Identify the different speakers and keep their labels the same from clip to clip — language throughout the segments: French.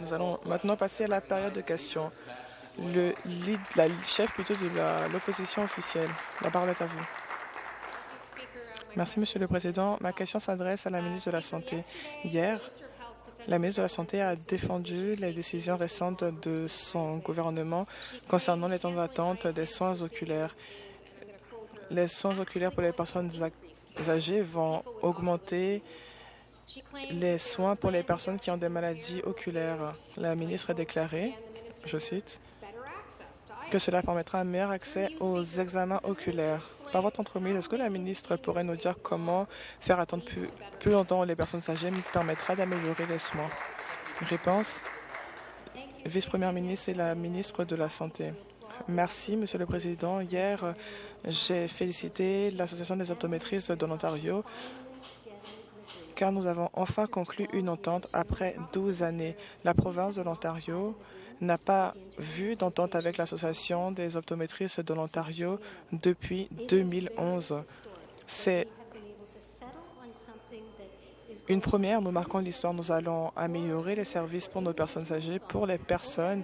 Speaker 1: Nous allons maintenant passer à la période de questions. Le la chef plutôt de l'opposition officielle. La parole est à vous. Merci, Monsieur le Président. Ma question s'adresse à la ministre de la Santé. Hier, la ministre de la Santé a défendu les décisions récentes de son gouvernement concernant les temps d'attente des soins oculaires. Les soins oculaires pour les personnes âgées vont augmenter les soins pour les personnes qui ont des maladies oculaires. La ministre a déclaré, je cite, que cela permettra un meilleur accès aux examens oculaires. Par votre entreprise, est-ce que la ministre pourrait nous dire comment faire attendre plus, plus longtemps les personnes âgées permettra d'améliorer les soins? Réponse Vice-première ministre et la ministre de la Santé. Merci, Monsieur le Président. Hier, j'ai félicité l'Association des optométristes de l'Ontario car nous avons enfin conclu une entente après 12 années. La province de l'Ontario n'a pas vu d'entente avec l'Association des optométristes de l'Ontario depuis 2011. C'est une première, nous marquons l'histoire. Nous allons améliorer les services pour nos personnes âgées, pour les personnes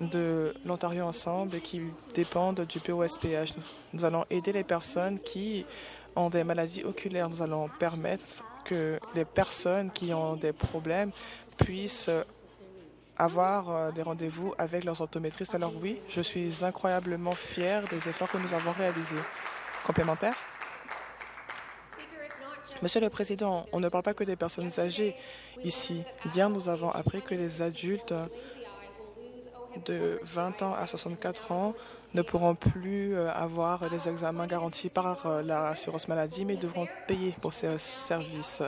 Speaker 1: de l'Ontario Ensemble qui dépendent du POSPH. Nous allons aider les personnes qui ont des maladies oculaires. Nous allons permettre que les personnes qui ont des problèmes puissent avoir euh, des rendez-vous avec leurs optométristes. Alors oui, je suis incroyablement fier des efforts que nous avons réalisés. Complémentaire? Monsieur le Président, on ne parle pas que des personnes âgées ici. Hier, nous avons appris que les adultes de 20 ans à 64 ans ne pourront plus euh, avoir les examens garantis par euh, l'assurance maladie, mais devront payer pour ces services.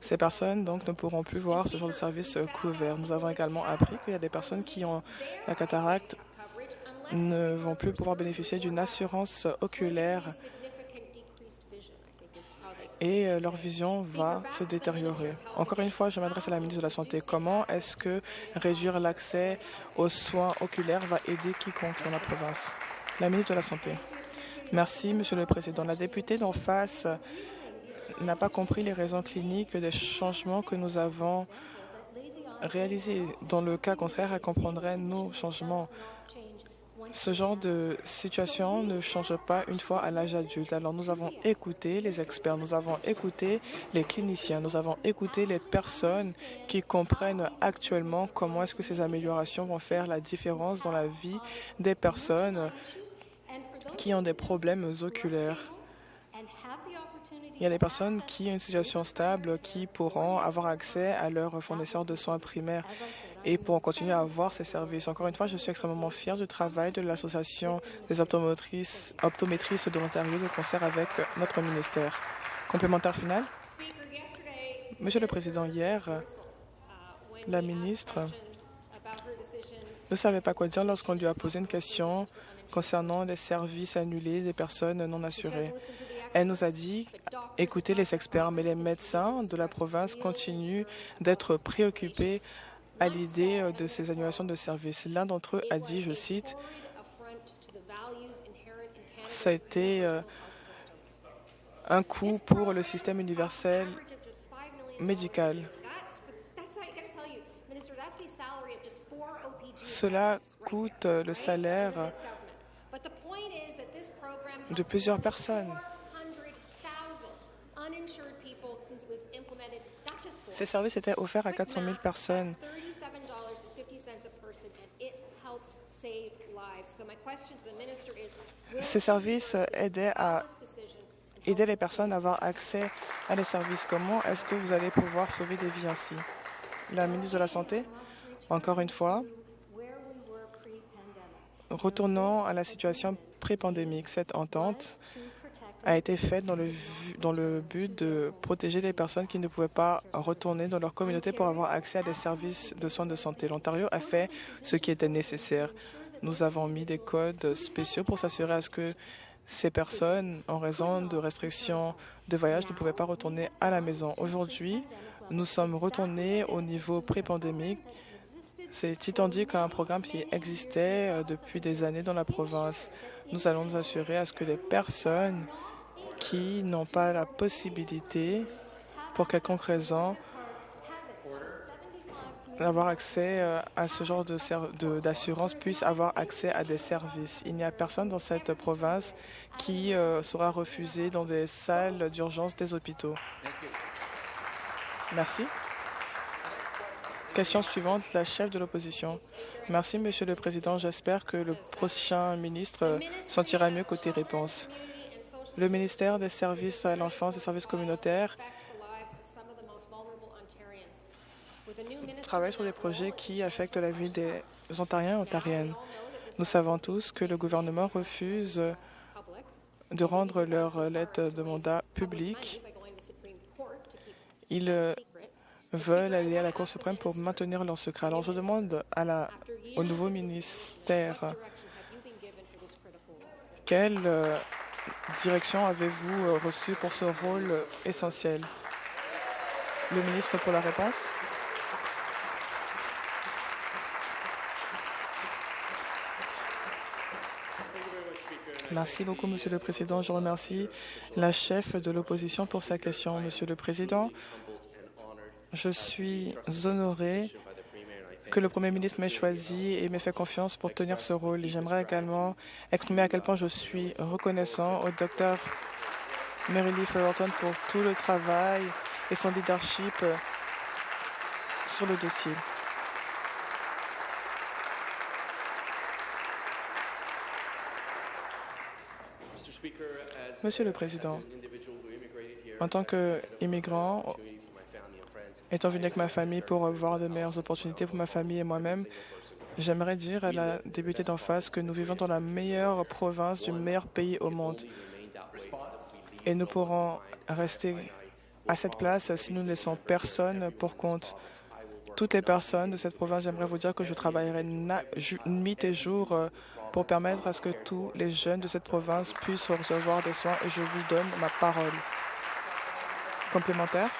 Speaker 1: Ces personnes donc ne pourront plus voir ce genre de service euh, couvert. Nous avons également appris qu'il y a des personnes qui ont la cataracte ne vont plus pouvoir bénéficier d'une assurance oculaire et euh, leur vision va se détériorer. Encore une fois, je m'adresse à la ministre de la Santé. Comment est-ce que réduire l'accès aux soins oculaires va aider quiconque dans la province? La ministre de la Santé. Merci, Monsieur le Président. La députée d'en face n'a pas compris les raisons cliniques des changements que nous avons réalisés. Dans le cas contraire, elle comprendrait nos changements. Ce genre de situation ne change pas une fois à l'âge adulte. Alors nous avons écouté les experts, nous avons écouté les cliniciens, nous avons écouté les personnes qui comprennent actuellement comment est-ce que ces améliorations vont faire la différence dans la vie des personnes qui ont des problèmes oculaires. Il y a des personnes qui ont une situation stable qui pourront avoir accès à leurs fournisseurs de soins primaires et pourront continuer à avoir ces services. Encore une fois, je suis extrêmement fier du travail de l'Association des optométristes, optométristes de l'Ontario de concert avec notre ministère. Complémentaire final Monsieur le Président, hier, la ministre ne savait pas quoi dire lorsqu'on lui a posé une question concernant les services annulés des personnes non assurées. Elle nous a dit écoutez les experts, mais les médecins de la province continuent d'être préoccupés à l'idée euh, de ces annulations de services. L'un d'entre eux a dit, je cite, ça a été euh, un coût pour le système universel médical. Cela coûte euh, le salaire de plusieurs personnes. Ces services étaient offerts à 400 000 personnes. Ces services aidaient à aider les personnes à avoir accès à les services? Comment est-ce que vous allez pouvoir sauver des vies ainsi? La ministre de la Santé, encore une fois, retournons à la situation pré-pandémique. Cette entente a été faite dans le, dans le but de protéger les personnes qui ne pouvaient pas retourner dans leur communauté pour avoir accès à des services de soins de santé. L'Ontario a fait ce qui était nécessaire. Nous avons mis des codes spéciaux pour s'assurer à ce que ces personnes, en raison de restrictions de voyage, ne pouvaient pas retourner à la maison. Aujourd'hui, nous sommes retournés au niveau pré-pandémique. C'est étendu qu'un programme qui existait euh, depuis des années dans la province. Nous allons nous assurer à ce que les personnes qui n'ont pas la possibilité, pour quelconque raison, avoir accès euh, à ce genre d'assurance de, puisse avoir accès à des services. Il n'y a personne dans cette province qui euh, sera refusé dans des salles d'urgence des hôpitaux. Merci. Question suivante, la chef de l'opposition. Merci, Monsieur le Président. J'espère que le prochain ministre sentira mieux côté réponse. Le ministère des Services à l'enfance et services communautaires travaille sur des projets qui affectent la vie des Ontariens et Ontariennes. Nous savons tous que le gouvernement refuse de rendre leur lettre de mandat publique. Ils veulent aller à la Cour suprême pour maintenir leur secret. Alors je demande au nouveau ministère quelle euh, direction avez-vous euh, reçue pour ce rôle essentiel? Le ministre pour la réponse. Merci beaucoup, Monsieur le Président. Je remercie la chef de l'opposition pour sa question. Monsieur le Président, je suis honoré que le Premier ministre m'ait choisi et m'ait fait confiance pour tenir ce rôle. J'aimerais également exprimer à quel point je suis reconnaissant au docteur Mary Lee Fullerton pour tout le travail et son leadership sur le dossier. Monsieur le Président, en tant qu'immigrant, étant venu avec ma famille pour avoir de meilleures opportunités pour ma famille et moi-même, j'aimerais dire à la députée d'en face que nous vivons dans la meilleure province du meilleur pays au monde. Et nous pourrons rester à cette place si nous ne laissons personne pour compte. Toutes les personnes de cette province, j'aimerais vous dire que je travaillerai nuit et jour euh, pour permettre à ce que tous les jeunes de cette province puissent recevoir des soins et je vous donne ma parole. Complémentaire?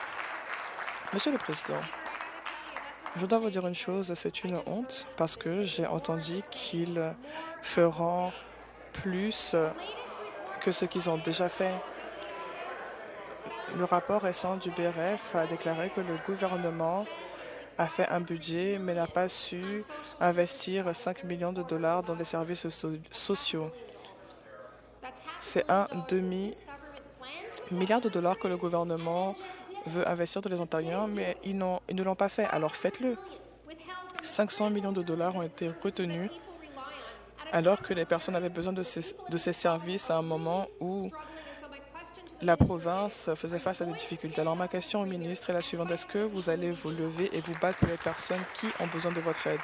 Speaker 1: Monsieur le Président, je dois vous dire une chose, c'est une honte parce que j'ai entendu qu'ils feront plus que ce qu'ils ont déjà fait. Le rapport récent du BRF a déclaré que le gouvernement a fait un budget mais n'a pas su investir 5 millions de dollars dans les services sociaux. C'est un demi-milliard de dollars que le gouvernement veut investir dans les Ontariens, mais ils, ne l'ont pas fait. Alors faites-le. 500 millions de dollars ont été retenus alors que les personnes avaient besoin de ces, de ces services à un moment où la province faisait face à des difficultés. Alors ma question au ministre est la suivante. Est-ce que vous allez vous lever et vous battre pour les personnes qui ont besoin de votre aide?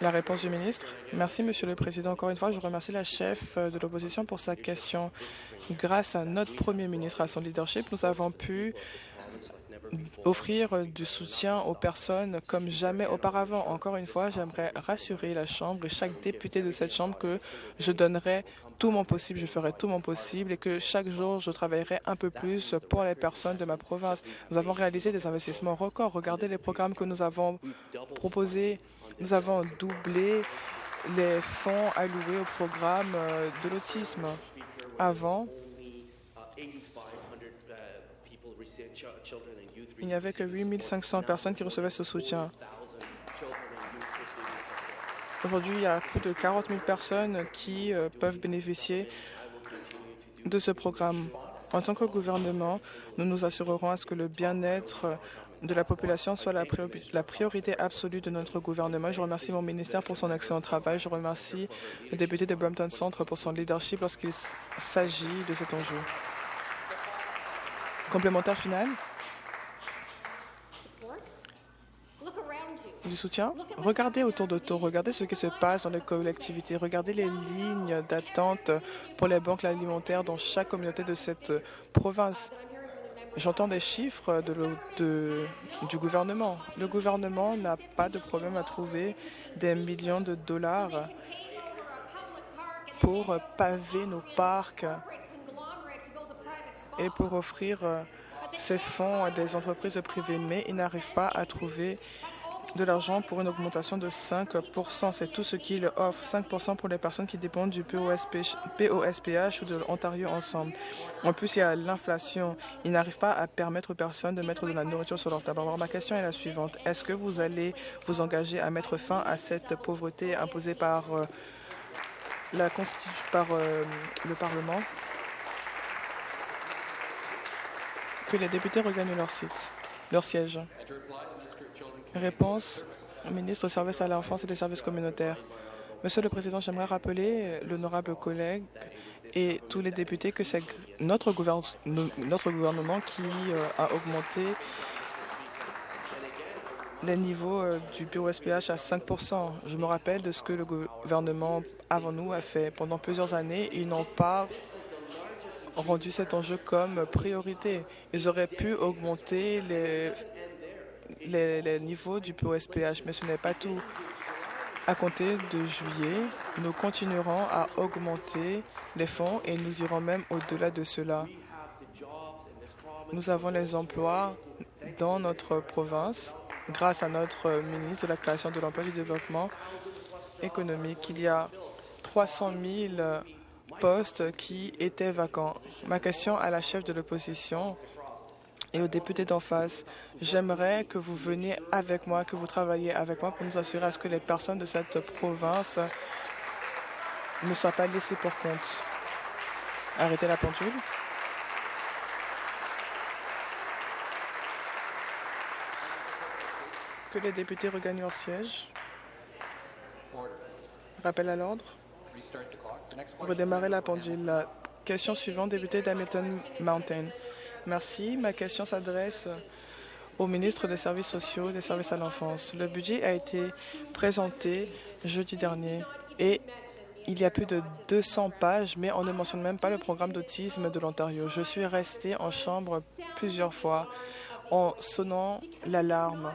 Speaker 1: La réponse du ministre. Merci, Monsieur le Président. Encore une fois, je remercie la chef de l'opposition pour sa question. Grâce à notre Premier ministre, à son leadership, nous avons pu offrir du soutien aux personnes comme jamais auparavant. Encore une fois, j'aimerais rassurer la Chambre et chaque député de cette Chambre que je donnerai tout mon possible, je ferai tout mon possible et que chaque jour, je travaillerai un peu plus pour les personnes de ma province. Nous avons réalisé des investissements records. Regardez les programmes que nous avons proposés. Nous avons doublé les fonds alloués au programme euh, de l'autisme. Avant, il n'y avait que 8 500 personnes qui recevaient ce soutien. Aujourd'hui, il y a plus de 40 000 personnes qui euh, peuvent bénéficier de ce programme. En tant que gouvernement, nous nous assurerons à ce que le bien-être de la population soit la, priorité absolue de notre gouvernement. Je remercie mon ministère pour son excellent travail. Je remercie le député de Brampton Centre pour son leadership lorsqu'il s'agit de cet enjeu. Complémentaire final? Du soutien? Regardez autour de toi, regardez ce qui se passe dans les collectivités, regardez les lignes d'attente pour les banques alimentaires dans chaque communauté de cette province. J'entends des chiffres de, du gouvernement. Le gouvernement n'a pas de problème à trouver des millions de dollars pour paver nos parcs et pour offrir ces fonds à des entreprises privées, mais il n'arrive pas à trouver de l'argent pour une augmentation de 5% C'est tout ce qu'il offre. 5% pour les personnes qui dépendent du POSPH ou de l'Ontario Ensemble. En plus, il y a l'inflation. Il n'arrive pas à permettre aux personnes de mettre de la nourriture sur leur table. Alors, ma question est la suivante. Est-ce que vous allez vous engager à mettre fin à cette pauvreté imposée par, euh, la par euh, le Parlement? Que les députés regagnent leur site, leur siège. Réponse au ministre des Services à l'enfance et des services communautaires. Monsieur le Président, j'aimerais rappeler l'honorable collègue et tous les députés que c'est notre, gouvernement qui euh, a augmenté les niveaux euh, du POSPH à 5 Je me rappelle de ce que le gouvernement avant nous a fait pendant plusieurs années. Ils n'ont pas rendu cet enjeu comme priorité. Ils auraient pu augmenter les les, niveaux du POSPH, mais ce n'est pas tout. À compter de juillet, nous continuerons à augmenter les fonds et nous irons même au-delà de cela. Nous avons les emplois dans notre province grâce à notre ministre de la Création de l'Emploi et du Développement économique. Il y a 300 000 postes qui étaient vacants. Ma question à la chef de l'opposition et aux députés d'en face. J'aimerais que vous veniez avec moi, que vous travailliez avec moi pour nous assurer à ce que les personnes de cette province ne soient pas laissées pour compte. Arrêtez la pendule. Que les députés regagnent leur siège. Rappel à l'ordre. Redémarrer la pendule. Question suivante, député d'Hamilton Mountain. Merci. Ma question s'adresse au ministre des Services sociaux et des services à l'enfance. Le budget a été présenté jeudi dernier et il y a plus de 200 pages, mais on ne mentionne même pas le programme d'autisme de l'Ontario. Je suis restée en chambre plusieurs fois en sonnant l'alarme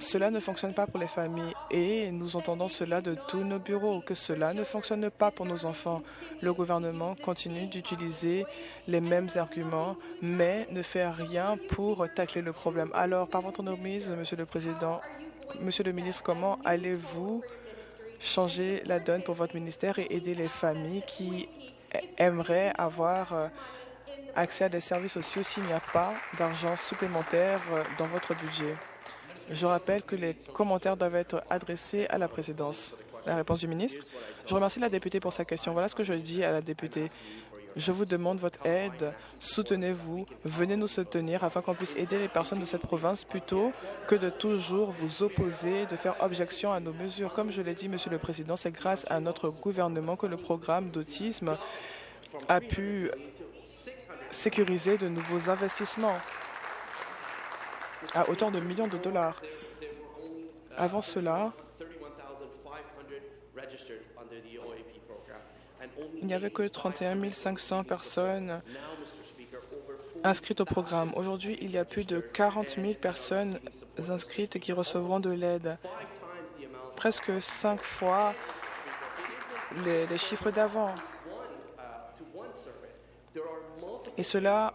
Speaker 1: cela ne fonctionne pas pour les familles et nous entendons cela de tous nos bureaux, que cela ne fonctionne pas pour nos enfants. Le gouvernement continue d'utiliser les mêmes arguments, mais ne fait rien pour tacler le problème. Alors, par votre mise, Monsieur le Président, Monsieur le ministre, comment allez-vous changer la donne pour votre ministère et aider les familles qui aimeraient avoir euh, accès à des services sociaux s'il n'y a pas d'argent supplémentaire euh, dans votre budget? Je rappelle que les commentaires doivent être adressés à la présidence. La réponse du ministre. Je remercie la députée pour sa question. Voilà ce que je dis à la députée. Je vous demande votre aide. Soutenez-vous. Venez nous soutenir afin qu'on puisse aider les personnes de cette province plutôt que de toujours vous opposer, de faire objection à nos mesures. Comme je l'ai dit, Monsieur le Président, c'est grâce à notre gouvernement que le programme d'autisme a pu sécuriser de nouveaux investissements à hauteur de millions de dollars. Avant cela, il n'y avait que 31 500 personnes inscrites au programme. Aujourd'hui, il y a plus de 40 000 personnes inscrites qui recevront de l'aide. Presque cinq fois les, les chiffres d'avant. Et cela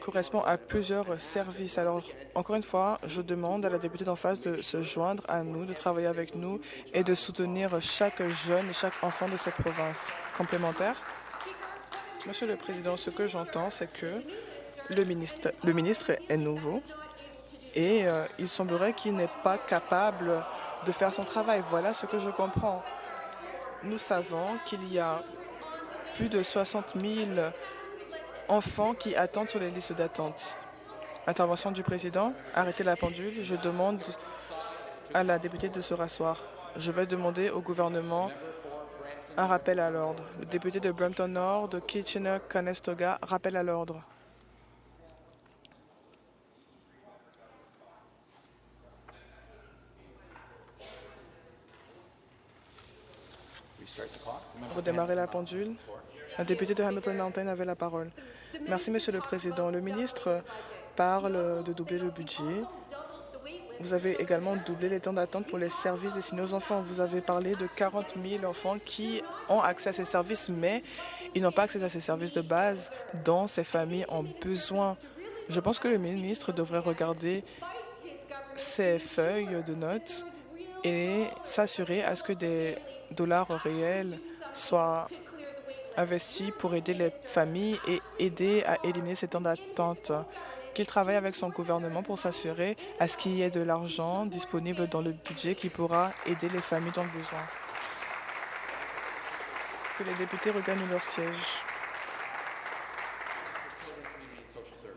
Speaker 1: correspond à plusieurs services. Alors, encore une fois, je demande à la députée d'en face de se joindre à nous, de travailler avec nous et de soutenir chaque jeune et chaque enfant de cette province. Complémentaire? Monsieur le Président, ce que j'entends, c'est que le ministre, le ministre est nouveau et euh, il semblerait qu'il n'est pas capable de faire son travail. Voilà ce que je comprends. Nous savons qu'il y a plus de 60 000 enfants qui attendent sur les listes d'attente. Intervention du président. Arrêtez la pendule. Je demande à la députée de se rasseoir. Je vais demander au gouvernement un rappel à l'ordre. Le député de Brampton Nord, de Kitchener-Conestoga, rappel à l'ordre. Redémarrer la pendule. Un député de Hamilton Mountain avait la parole. Merci, Monsieur le Président. Le ministre parle de doubler le budget. Vous avez également doublé les temps d'attente pour les services destinés aux enfants. Vous avez parlé de 40 000 enfants qui ont accès à ces services, mais ils n'ont pas accès à ces services de base dont ces familles ont besoin. Je pense que le ministre devrait regarder ses feuilles de notes et s'assurer à ce que des dollars réels soient investis pour aider les familles et aider à éliminer ces temps d'attente. Qu'il travaille avec son gouvernement pour s'assurer à ce qu'il y ait de l'argent disponible dans le budget qui pourra aider les familles dans le besoin. Que les députés regagnent leur siège.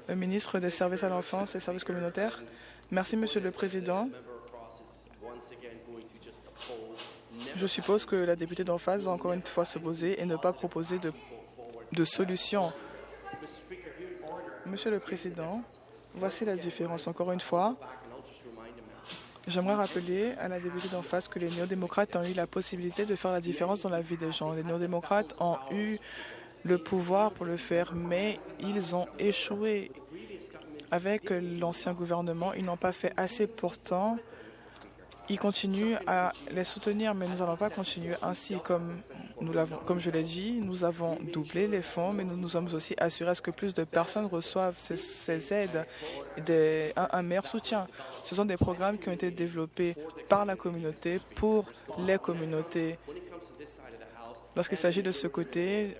Speaker 1: Le ministre des Services à l'enfance et services communautaires. Merci, Monsieur le Président. Je suppose que la députée d'en face va encore une fois se poser et ne pas proposer de, de solution. Monsieur le Président, voici la différence. Encore une fois, j'aimerais rappeler à la députée d'en face que les néo-démocrates ont eu la possibilité de faire la différence dans la vie des gens. Les néo-démocrates ont eu le pouvoir pour le faire, mais ils ont échoué. Avec l'ancien gouvernement, ils n'ont pas fait assez pourtant ils continuent à les soutenir, mais nous n'allons pas continuer ainsi. Comme, nous comme je l'ai dit, nous avons doublé les fonds, mais nous nous sommes aussi assurés à ce que plus de personnes reçoivent ces, aides et un, un, meilleur soutien. Ce sont des programmes qui ont été développés par la communauté pour les communautés. Lorsqu'il s'agit de ce côté,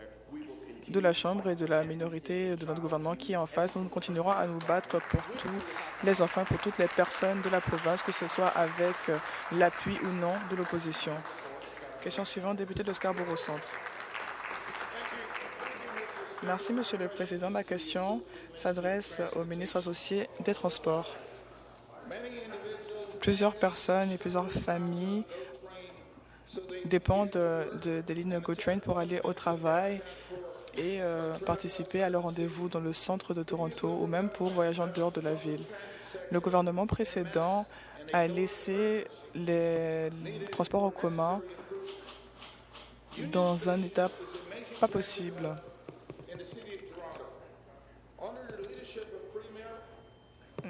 Speaker 1: de la Chambre et de la minorité de notre gouvernement qui est en face. Nous continuerons à nous battre pour tous les enfants, pour toutes les personnes de la province, que ce soit avec euh, l'appui ou non de l'opposition. Question suivante, député de Scarborough Centre. Merci, Monsieur le Président. Ma question s'adresse au ministre associé des Transports. Plusieurs personnes et plusieurs familles dépendent de, des lignes GoTrain pour aller au travail et euh, participer à leur rendez-vous dans le centre de Toronto ou même pour voyager en dehors de la ville. Le gouvernement précédent a laissé les transports en commun dans un état pas possible.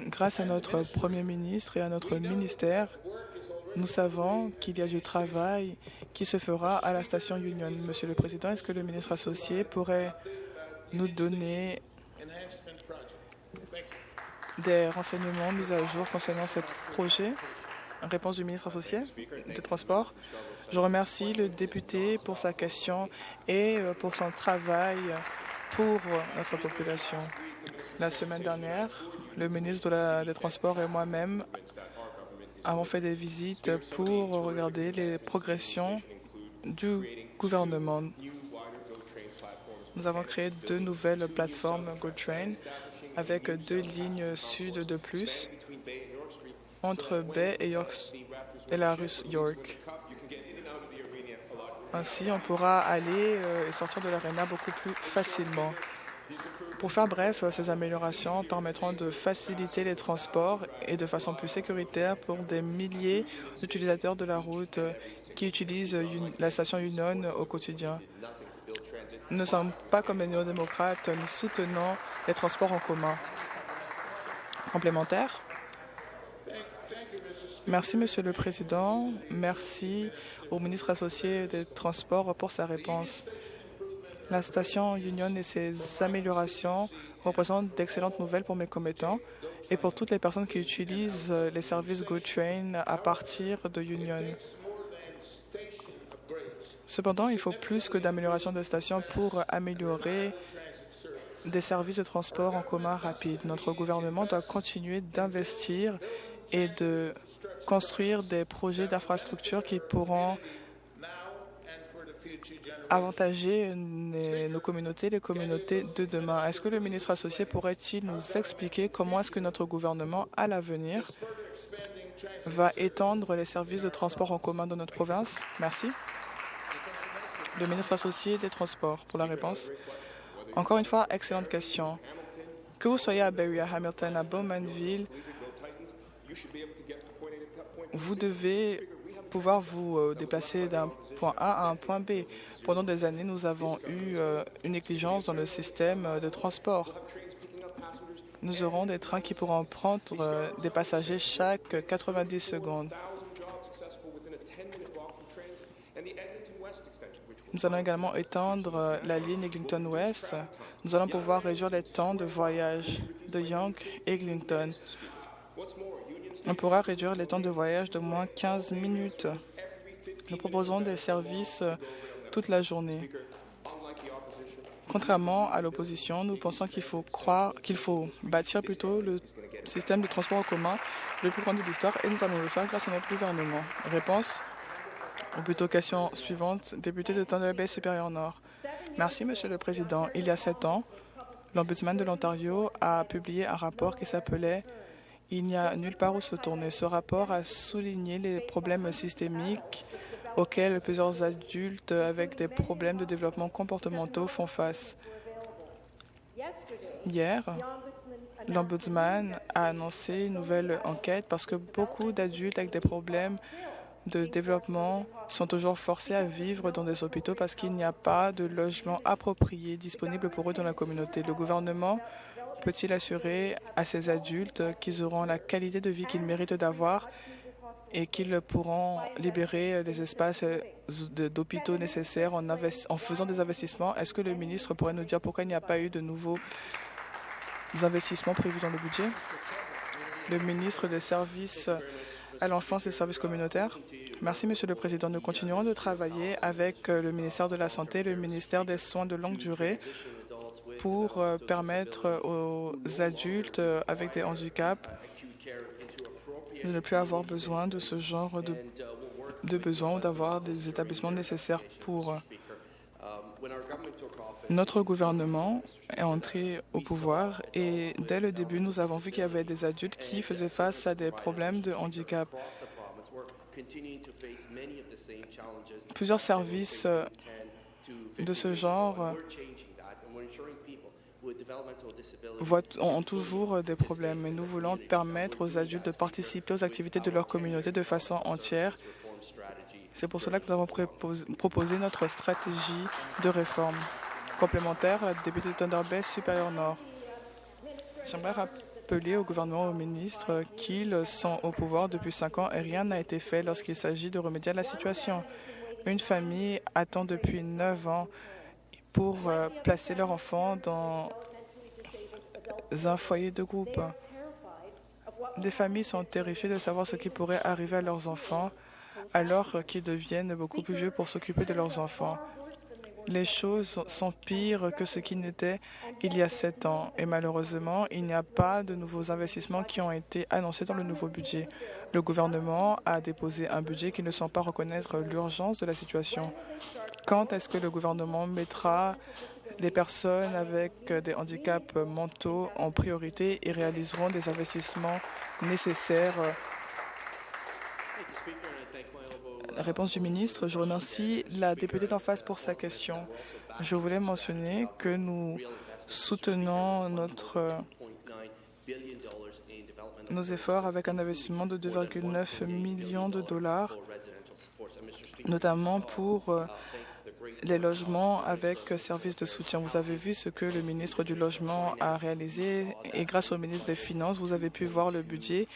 Speaker 1: Grâce à notre Premier ministre et à notre ministère, nous savons qu'il y a du travail qui se fera à la station Union. Monsieur le Président, est-ce que le ministre associé pourrait nous donner des renseignements mis à jour concernant ce projet? Réponse du ministre associé des Transports. Je remercie le député pour sa question et euh, pour son travail pour notre population. La semaine dernière, le ministre des Transports et moi-même avons fait des visites pour regarder les progressions du gouvernement. Nous avons créé deux nouvelles plateformes GoTrain avec deux lignes sud de plus entre Bay et, York, et la rue York. Ainsi, on pourra aller euh, et sortir de l'aréna beaucoup plus facilement. Pour faire bref, ces améliorations permettront de faciliter les transports et de façon plus sécuritaire pour des milliers d'utilisateurs de la route qui utilisent la station Union au quotidien. Nous ne sommes pas comme les néo-démocrates, nous soutenons les transports en commun. Complémentaire Merci, Monsieur le Président. Merci au ministre associé des Transports pour sa réponse. La station Union et ses améliorations représentent d'excellentes nouvelles pour mes commettants et pour toutes les personnes qui utilisent les services GoTrain à partir de Union. Cependant, il faut plus que d'amélioration de stations pour améliorer des services de transport en commun rapides. Notre gouvernement doit continuer d'investir et de construire des projets d'infrastructure qui pourront avantager nos communautés, les communautés de demain. Est-ce que le ministre associé pourrait-il nous expliquer comment est-ce que notre gouvernement, à l'avenir, va étendre les services de transport en commun dans notre province? Merci. Le ministre associé des Transports pour la réponse. Encore une fois, excellente question. Que vous soyez à Barrie, à Hamilton, à Bowmanville, vous devez pouvoir vous euh, déplacer d'un point A à un point B. Pendant des années, nous avons eu euh, une négligence dans le système euh, de transport. Nous aurons des trains qui pourront prendre des passagers chaque 90 secondes. Nous allons également étendre la ligne Eglinton West. Nous allons pouvoir réduire les temps de voyage de Young Eglinton. On pourra réduire les temps de voyage de moins 15 minutes. Nous proposons des services toute la journée. Contrairement à l'opposition, nous pensons qu'il faut croire qu'il faut bâtir plutôt le système de transport en commun le plus grand de l'histoire et nous allons le faire grâce à notre gouvernement. Réponse? Ou plutôt question suivante, député de Thunder Bay supérieur Nord. Merci, Monsieur le Président. Il y a sept ans, l'Ombudsman de l'Ontario a publié un rapport qui s'appelait Il n'y a nulle part où se tourner. Ce rapport a souligné les problèmes systémiques auxquels plusieurs adultes avec des problèmes de développement comportementaux font face. Hier, l'Ombudsman a annoncé une nouvelle enquête parce que beaucoup d'adultes avec des problèmes de développement sont toujours forcés à vivre dans des hôpitaux parce qu'il n'y a pas de logement approprié disponible pour eux dans la communauté. Le gouvernement peut-il assurer à ces adultes qu'ils auront la qualité de vie qu'ils méritent d'avoir et qu'ils pourront libérer les espaces d'hôpitaux nécessaires en, faisant des investissements? Est-ce que le ministre pourrait nous dire pourquoi il n'y a pas eu de nouveaux investissements prévus dans le budget? Le ministre des Services à l'enfance et des services communautaires. Merci, Monsieur le Président. Nous continuerons de travailler avec le ministère de la Santé, le ministère des Soins de longue durée pour permettre aux adultes avec des handicaps de ne plus avoir besoin de ce genre de, de besoins ou d'avoir des établissements nécessaires pour notre gouvernement est entré au pouvoir et dès le début, nous avons vu qu'il y avait des adultes qui faisaient face à des problèmes de handicap. Plusieurs services de ce genre ont toujours des problèmes et nous voulons permettre aux adultes de participer aux activités de leur communauté de façon entière. C'est pour cela que nous avons proposé notre stratégie de réforme complémentaire à la députée de Thunder Bay supérieur Nord. J'aimerais rappeler au gouvernement et au ministre qu'ils sont au pouvoir depuis cinq ans et rien n'a été fait lorsqu'il s'agit de remédier à la situation. Une famille attend depuis neuf ans pour placer leur enfant dans un foyer de groupe. Des familles sont terrifiées de savoir ce qui pourrait arriver à leurs enfants alors qu'ils deviennent beaucoup plus vieux pour s'occuper de leurs enfants. Les choses sont pires que ce qui n'était il y a sept ans et malheureusement, il n'y a pas de nouveaux investissements qui ont été annoncés dans le nouveau budget. Le gouvernement a déposé un budget qui ne semble pas reconnaître l'urgence de la situation. Quand est-ce que le gouvernement mettra les personnes avec des handicaps mentaux en priorité et réaliseront des investissements nécessaires Réponse du ministre. Je remercie la députée d'en face pour sa question. Je voulais mentionner que nous soutenons nos efforts avec un investissement de 2,9 millions de dollars, notamment pour les logements avec services de soutien. Vous avez vu ce que le ministre du Logement a réalisé et grâce au ministre des Finances, vous avez pu voir le budget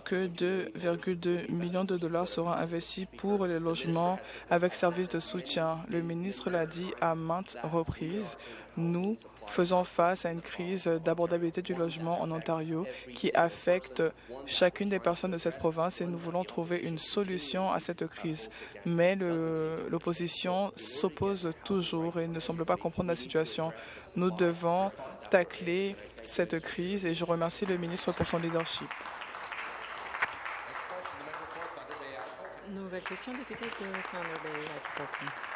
Speaker 1: que 2,2 millions de dollars seront investis pour les logements avec services de soutien. Le ministre l'a dit à maintes reprises. Nous faisons face à une crise d'abordabilité du logement en Ontario qui affecte chacune des personnes de cette province et nous voulons trouver une solution à cette crise. Mais l'opposition s'oppose toujours et ne semble pas comprendre la situation. Nous devons tacler cette crise et je remercie le ministre pour son leadership.
Speaker 2: Question, député de Thunder Bay,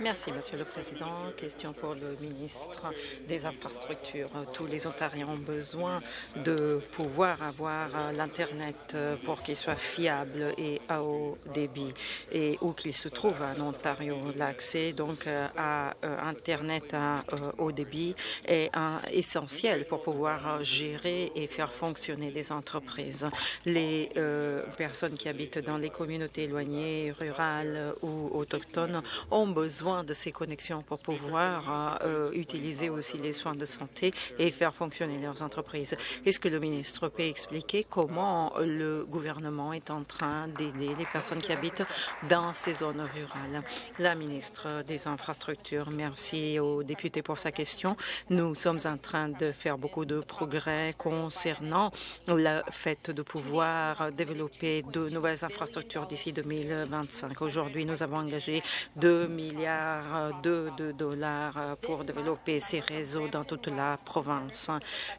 Speaker 2: Merci, Monsieur le Président. Question pour le ministre des Infrastructures. Tous les Ontariens ont besoin de pouvoir avoir l'Internet pour qu'il soit fiable et à haut débit. Et où qu'il se trouve en Ontario, l'accès donc à Internet à haut débit est essentiel pour pouvoir gérer et faire fonctionner des entreprises. Les euh, personnes qui habitent dans les communautés éloignées, rurales ou autochtones ont besoin de ces connexions pour pouvoir euh, utiliser aussi les soins de santé et faire fonctionner leurs entreprises. Est-ce que le ministre peut expliquer comment le gouvernement est en train d'aider les personnes qui habitent dans ces zones rurales? La ministre des Infrastructures, merci aux députés pour sa question. Nous sommes en train de faire beaucoup de progrès concernant le fait de pouvoir développer de nouvelles infrastructures d'ici 2025. Aujourd'hui, nous avons engagé 2 milliards de, dollars pour développer ces réseaux dans toute la province.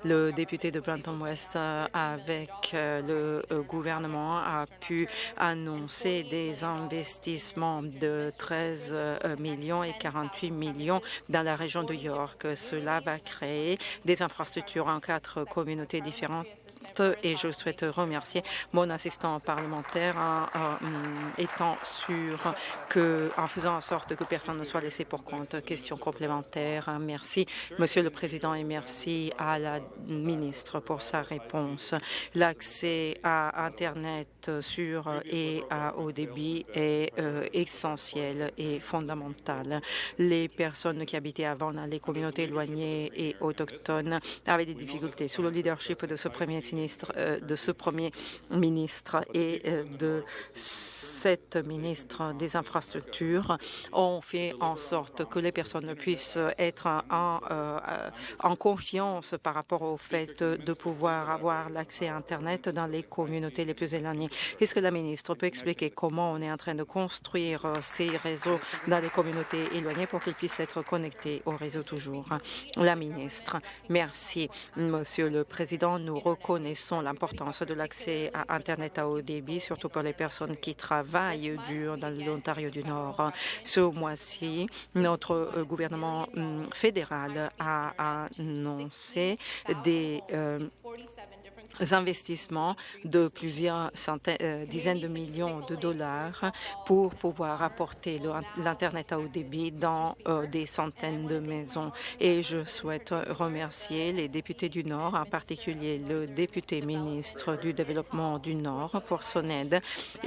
Speaker 2: Le député de Blanton West, avec le gouvernement, a pu annoncer des investissements de 13 millions et 48 millions dans la région de York. Cela va créer des infrastructures en quatre communautés différentes et je souhaite remercier mon assistant parlementaire en, étant sûr que, en faisant sorte que personne ne soit laissé pour compte. Question complémentaire. Merci, Monsieur le Président, et merci à la ministre pour sa réponse. L'accès à Internet sur et à haut débit est euh, essentiel et fondamental. Les personnes qui habitaient avant dans les communautés éloignées et autochtones avaient des difficultés. Sous le leadership de ce premier ministre, euh, de ce premier ministre et euh, de cette ministre des infrastructures, ont fait en sorte que les personnes puissent être en, en confiance par rapport au fait de pouvoir avoir l'accès à Internet dans les communautés les plus éloignées. Est-ce que la ministre peut expliquer comment on est en train de construire euh, ces réseaux dans les communautés éloignées pour qu'ils puissent être connectés au réseau toujours? La ministre, merci. Monsieur le Président, nous reconnaissons l'importance de l'accès à Internet à haut débit, surtout pour les personnes qui travaillent dur dans l'Ontario du Nord. Ce mois-ci, notre euh, gouvernement hum, fédéral a annoncé des euh, investissements de plusieurs centaines, euh, dizaines de millions de dollars pour pouvoir apporter l'Internet à haut débit dans euh, des centaines de maisons. Et je souhaite remercier les députés du Nord, en particulier le député ministre du Développement du Nord pour son aide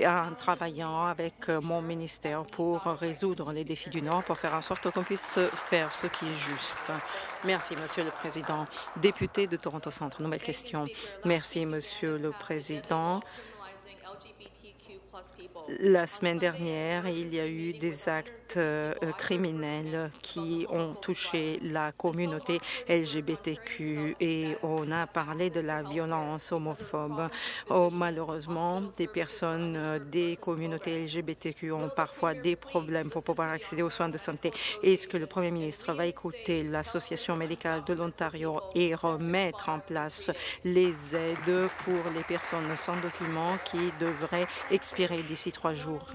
Speaker 2: en travaillant avec mon ministère pour résoudre les défis du Nord, pour faire en sorte qu'on puisse faire ce qui est juste. Merci, Monsieur le Président. Député de Toronto Centre, nouvelle question. Merci, Monsieur le Président. La semaine dernière, il y a eu des actes euh, criminels qui ont touché la communauté LGBTQ et on a parlé de la violence homophobe. Oh, malheureusement, des personnes euh, des communautés LGBTQ ont parfois des problèmes pour pouvoir accéder aux soins de santé. Est-ce que le Premier ministre va écouter l'Association médicale de l'Ontario et remettre en place les aides pour les personnes sans documents qui devraient expirer d'ici trois jours?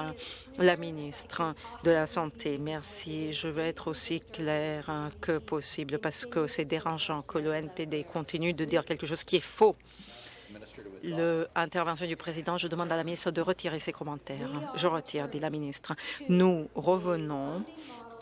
Speaker 2: La ministre de la Santé, merci. Je vais être aussi claire que possible parce que c'est dérangeant que le NPD continue de dire quelque chose qui est faux. L'intervention du président, je demande à la ministre de retirer ses commentaires. Je retire, dit la ministre. Nous revenons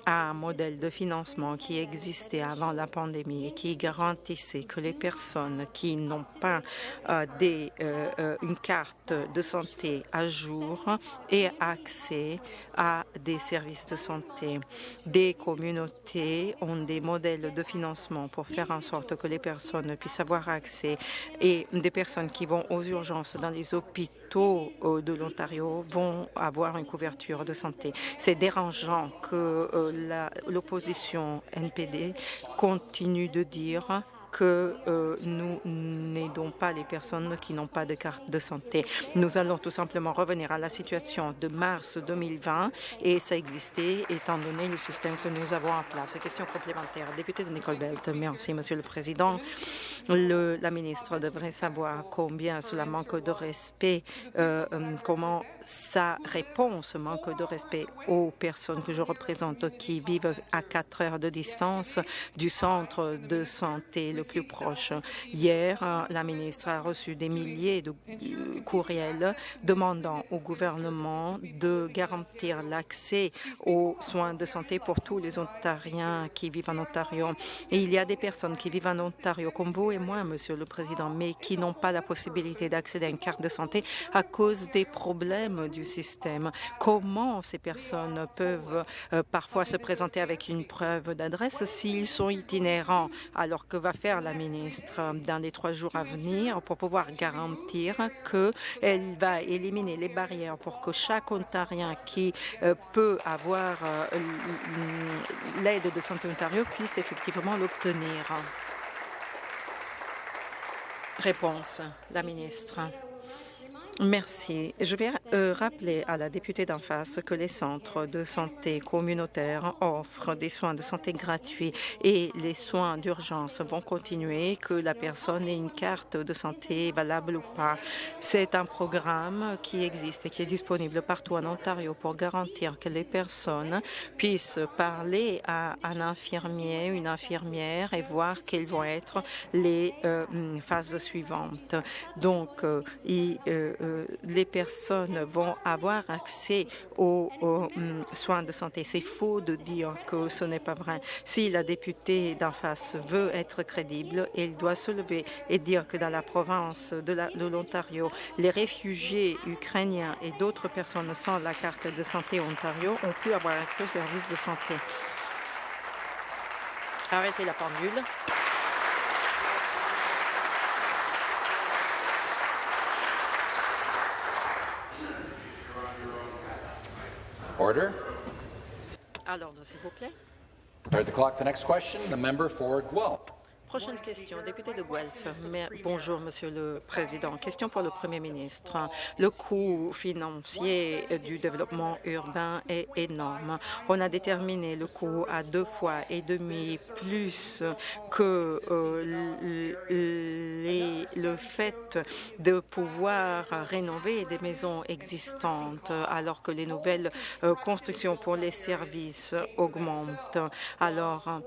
Speaker 2: un modèle de financement qui existait avant la pandémie et qui garantissait que les personnes qui n'ont pas euh, des, euh, euh, une carte de santé à jour aient accès à des services de santé. Des communautés ont des modèles de financement pour faire en sorte que les personnes puissent avoir accès et des personnes qui vont aux urgences dans les hôpitaux de l'Ontario vont avoir une couverture de santé. C'est dérangeant que l'opposition NPD continue de dire que euh, nous n'aidons pas les personnes qui n'ont pas de carte de santé. Nous allons tout simplement revenir à la situation de mars 2020 et ça existait étant donné le système que nous avons en place. Question complémentaire. Député de Nicole Belt, merci Monsieur le Président. La ministre devrait savoir combien cela manque de respect, euh, euh, comment sa réponse manque de respect aux personnes que je représente qui vivent à quatre heures de distance du centre de santé plus proche. Hier, la ministre a reçu des milliers de courriels demandant au gouvernement de garantir l'accès aux soins de santé pour tous les Ontariens qui vivent en Ontario. Et il y a des personnes qui vivent en Ontario, comme vous et moi, Monsieur le Président, mais qui n'ont pas la possibilité d'accéder à une carte de santé à cause des problèmes du système. Comment ces personnes peuvent euh, parfois se présenter avec une preuve d'adresse s'ils sont itinérants? Alors que va faire la ministre dans les trois jours à venir pour pouvoir garantir qu'elle va éliminer les barrières pour que chaque Ontarien qui euh, peut avoir euh, l'aide de Santé Ontario puisse effectivement l'obtenir. Réponse, la ministre. Merci. Je vais euh, rappeler à la députée d'en face que les centres de santé communautaires offrent des soins de santé gratuits et les soins d'urgence vont continuer, que la personne ait une carte de santé valable ou pas. C'est un programme qui existe et qui est disponible partout en Ontario pour garantir que les personnes puissent parler à un infirmier, une infirmière et voir quelles vont être les euh, phases suivantes. Donc, euh, il, les personnes vont avoir accès aux, hum, soins de santé. C'est faux de dire que ce n'est pas vrai. Si la députée d'en face veut être crédible, elle doit se lever et dire que dans la province de l'Ontario, les réfugiés ukrainiens et d'autres personnes sans la carte de santé Ontario ont pu avoir accès aux services de santé. Arrêtez la pendule.
Speaker 3: Order.
Speaker 2: À l'ordre, s'il vous plaît.
Speaker 3: Start the clock. The next question, the member for Guelph.
Speaker 2: Prochaine question, député de Guelph. Bonjour, Monsieur le Président. Question pour le Premier ministre. Le coût financier du développement urbain est énorme. On a déterminé le coût à deux fois et demi plus que euh, le fait de pouvoir rénover des maisons existantes alors que les nouvelles euh, constructions pour les services augmentent. Alors,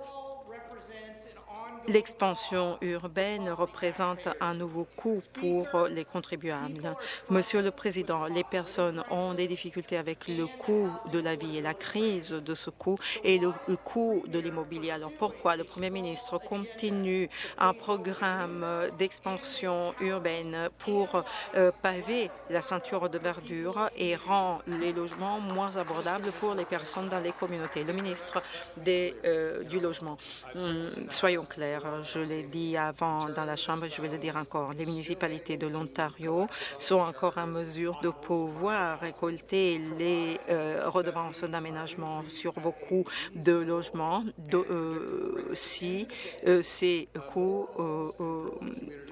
Speaker 2: L'expansion urbaine représente un nouveau coût pour les contribuables. Monsieur le Président, les personnes ont des difficultés avec le coût de la vie et la crise de ce coût et le, coût de l'immobilier. Alors pourquoi le Premier ministre continue un programme d'expansion urbaine pour euh, paver la ceinture de verdure et rend les logements moins abordables pour les personnes dans les communautés? Le ministre euh, du Logement, hum, soyons clairs, je l'ai dit avant dans la Chambre, je vais le dire encore. Les municipalités de l'Ontario sont encore en mesure de pouvoir récolter les euh, redevances d'aménagement sur beaucoup de logements euh, si euh, ces coûts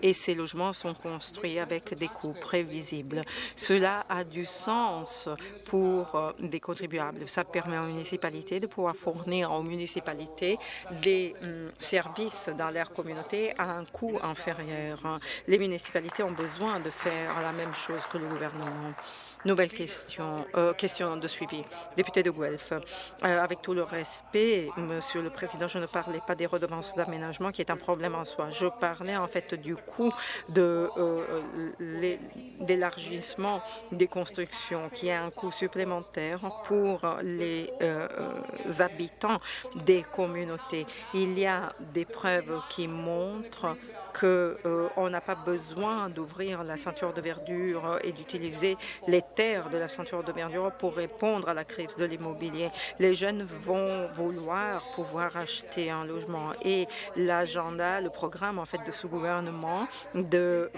Speaker 2: et ces logements sont construits avec des coûts prévisibles. Cela a du sens pour des contribuables. Ça permet aux municipalités de pouvoir fournir aux municipalités des hum, services dans leur communauté à un coût inférieur. Les municipalités ont besoin de faire la même chose que le gouvernement. Nouvelle question, euh, question de suivi. Député de Guelph, euh, avec tout le respect, Monsieur le Président, je ne parlais pas des redevances d'aménagement qui est un problème en soi. Je parlais en fait du coût de euh, l'élargissement des constructions, qui est un coût supplémentaire pour les habitants des communautés. Il y a des preuves qui montrent qu'on euh, n'a pas besoin d'ouvrir la ceinture de verdure et d'utiliser les terres de la ceinture de verdure pour répondre à la crise de l'immobilier. Les jeunes vont vouloir pouvoir acheter un logement et l'agenda, le programme en fait de ce gouvernement de euh,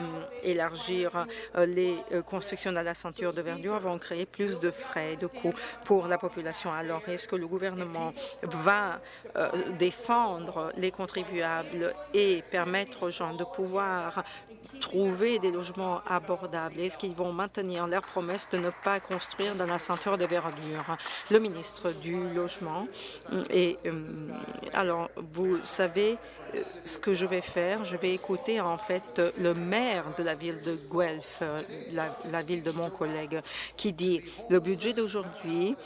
Speaker 2: élargir euh, les constructions dans la ceinture de verdure vont créer plus de frais, de coûts pour la population. Alors, est-ce que le gouvernement va défendre les contribuables et permettre aux gens de pouvoir trouver des logements abordables? Est-ce qu'ils vont maintenir leur promesse de ne pas construire dans la ceinture de verdure? Le ministre du Logement. Et alors, vous savez, ce que je vais faire, je vais écouter en fait le maire de la ville de Guelph, euh, la, ville de mon collègue, qui dit le budget d'aujourd'hui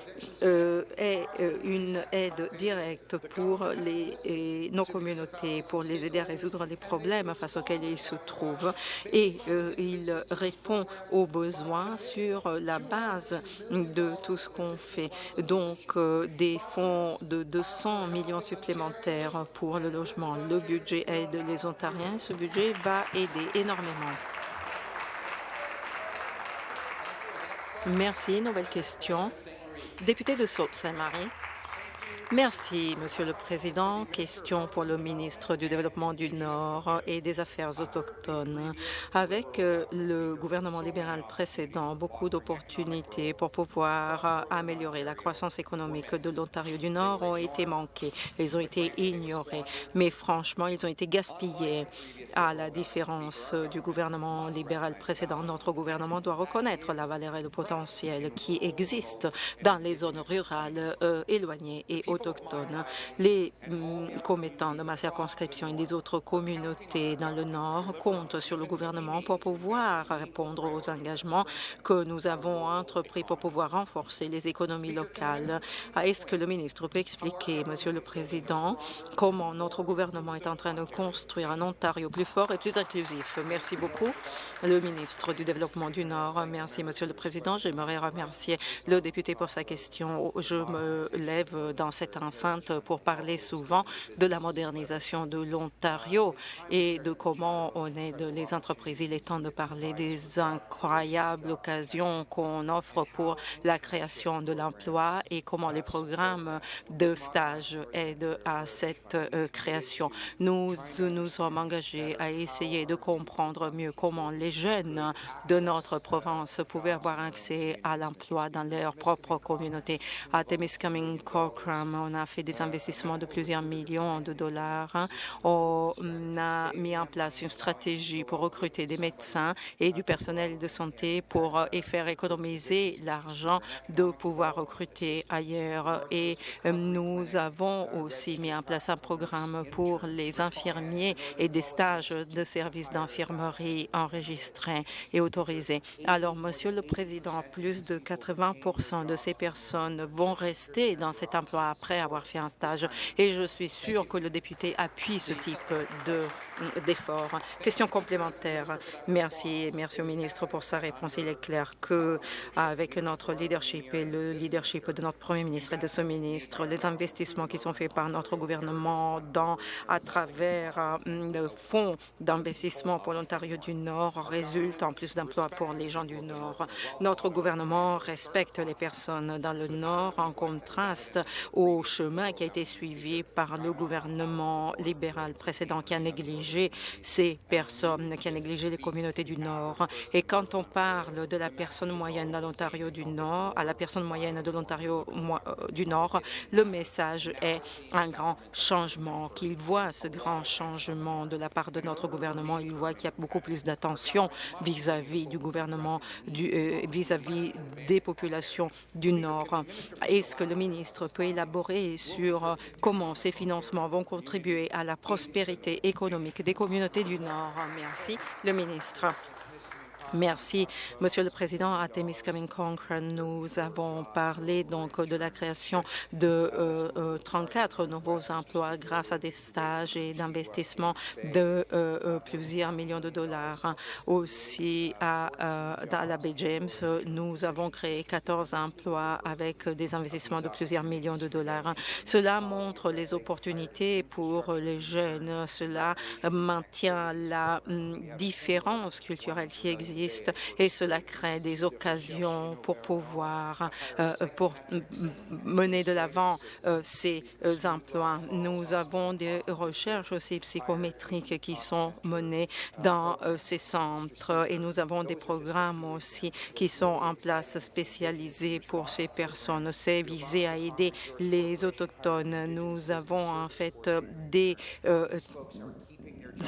Speaker 2: euh, est euh, une aide directe pour les, nos communautés, pour les aider à résoudre les problèmes face auxquels ils se trouvent et il répond aux besoins sur la base de tout ce qu'on fait. Donc, des fonds de 200 millions supplémentaires pour le logement, le budget aide les Ontariens. Ce budget va aider énormément. Merci. Nouvelle question. Député de Sault-Saint-Marie. Merci, Monsieur le Président. Question pour le ministre du Développement du Nord et des Affaires autochtones. Avec euh, le gouvernement libéral précédent, beaucoup d'opportunités pour pouvoir euh, améliorer la croissance économique de l'Ontario du Nord ont été manquées. Ils ont été ignorés. Mais franchement, ils ont été gaspillés. À la différence du gouvernement libéral précédent, notre gouvernement doit reconnaître la valeur et le potentiel qui existent dans les zones rurales euh, éloignées et autochtones. Les mm, commettants de ma circonscription et des autres communautés dans le Nord comptent sur le gouvernement pour pouvoir répondre aux engagements que nous avons entrepris pour pouvoir renforcer les économies locales. Est-ce que le ministre peut expliquer, Monsieur le Président, comment notre gouvernement est en train de construire un Ontario plus fort et plus inclusif? Merci beaucoup, le ministre du Développement du Nord. Merci, Monsieur le Président. J'aimerais remercier le député pour sa question. Je me lève dans cette enceinte pour parler souvent de la modernisation de l'Ontario et de comment on aide les entreprises. Il est temps de parler des incroyables occasions qu'on offre pour la création de l'emploi et comment les programmes de stage aident à cette euh, création. Nous nous sommes engagés à essayer de comprendre mieux comment les jeunes de notre province pouvaient avoir accès à l'emploi dans leur propre communauté. À Temiskaming Cochrane, on a fait des investissements de plusieurs millions de dollars. Hein. On a mis en place une stratégie pour recruter des médecins et du personnel de santé pour euh, et faire économiser l'argent de pouvoir recruter ailleurs. Et euh, nous avons aussi mis en place un programme pour les infirmiers et des stages de services d'infirmerie enregistrés et autorisés. Alors, Monsieur le Président, plus de 80 de ces personnes vont rester dans cet emploi après avoir fait un stage et je suis sûre que le député appuie ce type d'effort. Question complémentaire. Merci, merci au ministre pour sa réponse. Il est clair que avec notre leadership et le leadership de notre premier ministre et de ce ministre, les investissements qui sont faits par notre gouvernement dans, à travers le fonds d'investissement pour l'Ontario du Nord résultent en plus d'emplois pour les gens du Nord. Notre gouvernement respecte les personnes dans le Nord en contraste au chemin qui a été suivi par le gouvernement libéral précédent qui a négligé ces personnes, qui a négligé les communautés du Nord. Et quand on parle de la personne moyenne dans l'Ontario du Nord, à la personne moyenne de l'Ontario euh, du Nord, le message est un grand changement, qu'il voit ce grand changement de la part de notre gouvernement. Il voit qu'il y a beaucoup plus d'attention vis-à-vis du gouvernement, euh, vis-à-vis -vis des populations du Nord. Est-ce que le ministre peut élaborer sur euh, comment ces financements vont contribuer à la prospérité économique des communautés du Nord. Merci, le ministre. Merci, Monsieur le Président. À Temiskaming Cochrane, nous avons parlé donc de la création de 34 euh, euh, nouveaux emplois grâce à des stages et d'investissements de euh, plusieurs millions de dollars. Aussi, à, à la Bay James, nous avons créé 14 emplois avec des investissements de plusieurs millions de dollars. Cela montre les opportunités pour les jeunes. Cela maintient la hum, différence culturelle qui existe et cela crée des occasions pour pouvoir euh, pour mener de l'avant euh, ces euh, emplois. Nous avons des recherches aussi psychométriques qui sont menées dans ces centres et nous avons des programmes aussi qui sont en place spécialisés pour ces personnes. C'est visé à aider les autochtones. Nous avons en fait des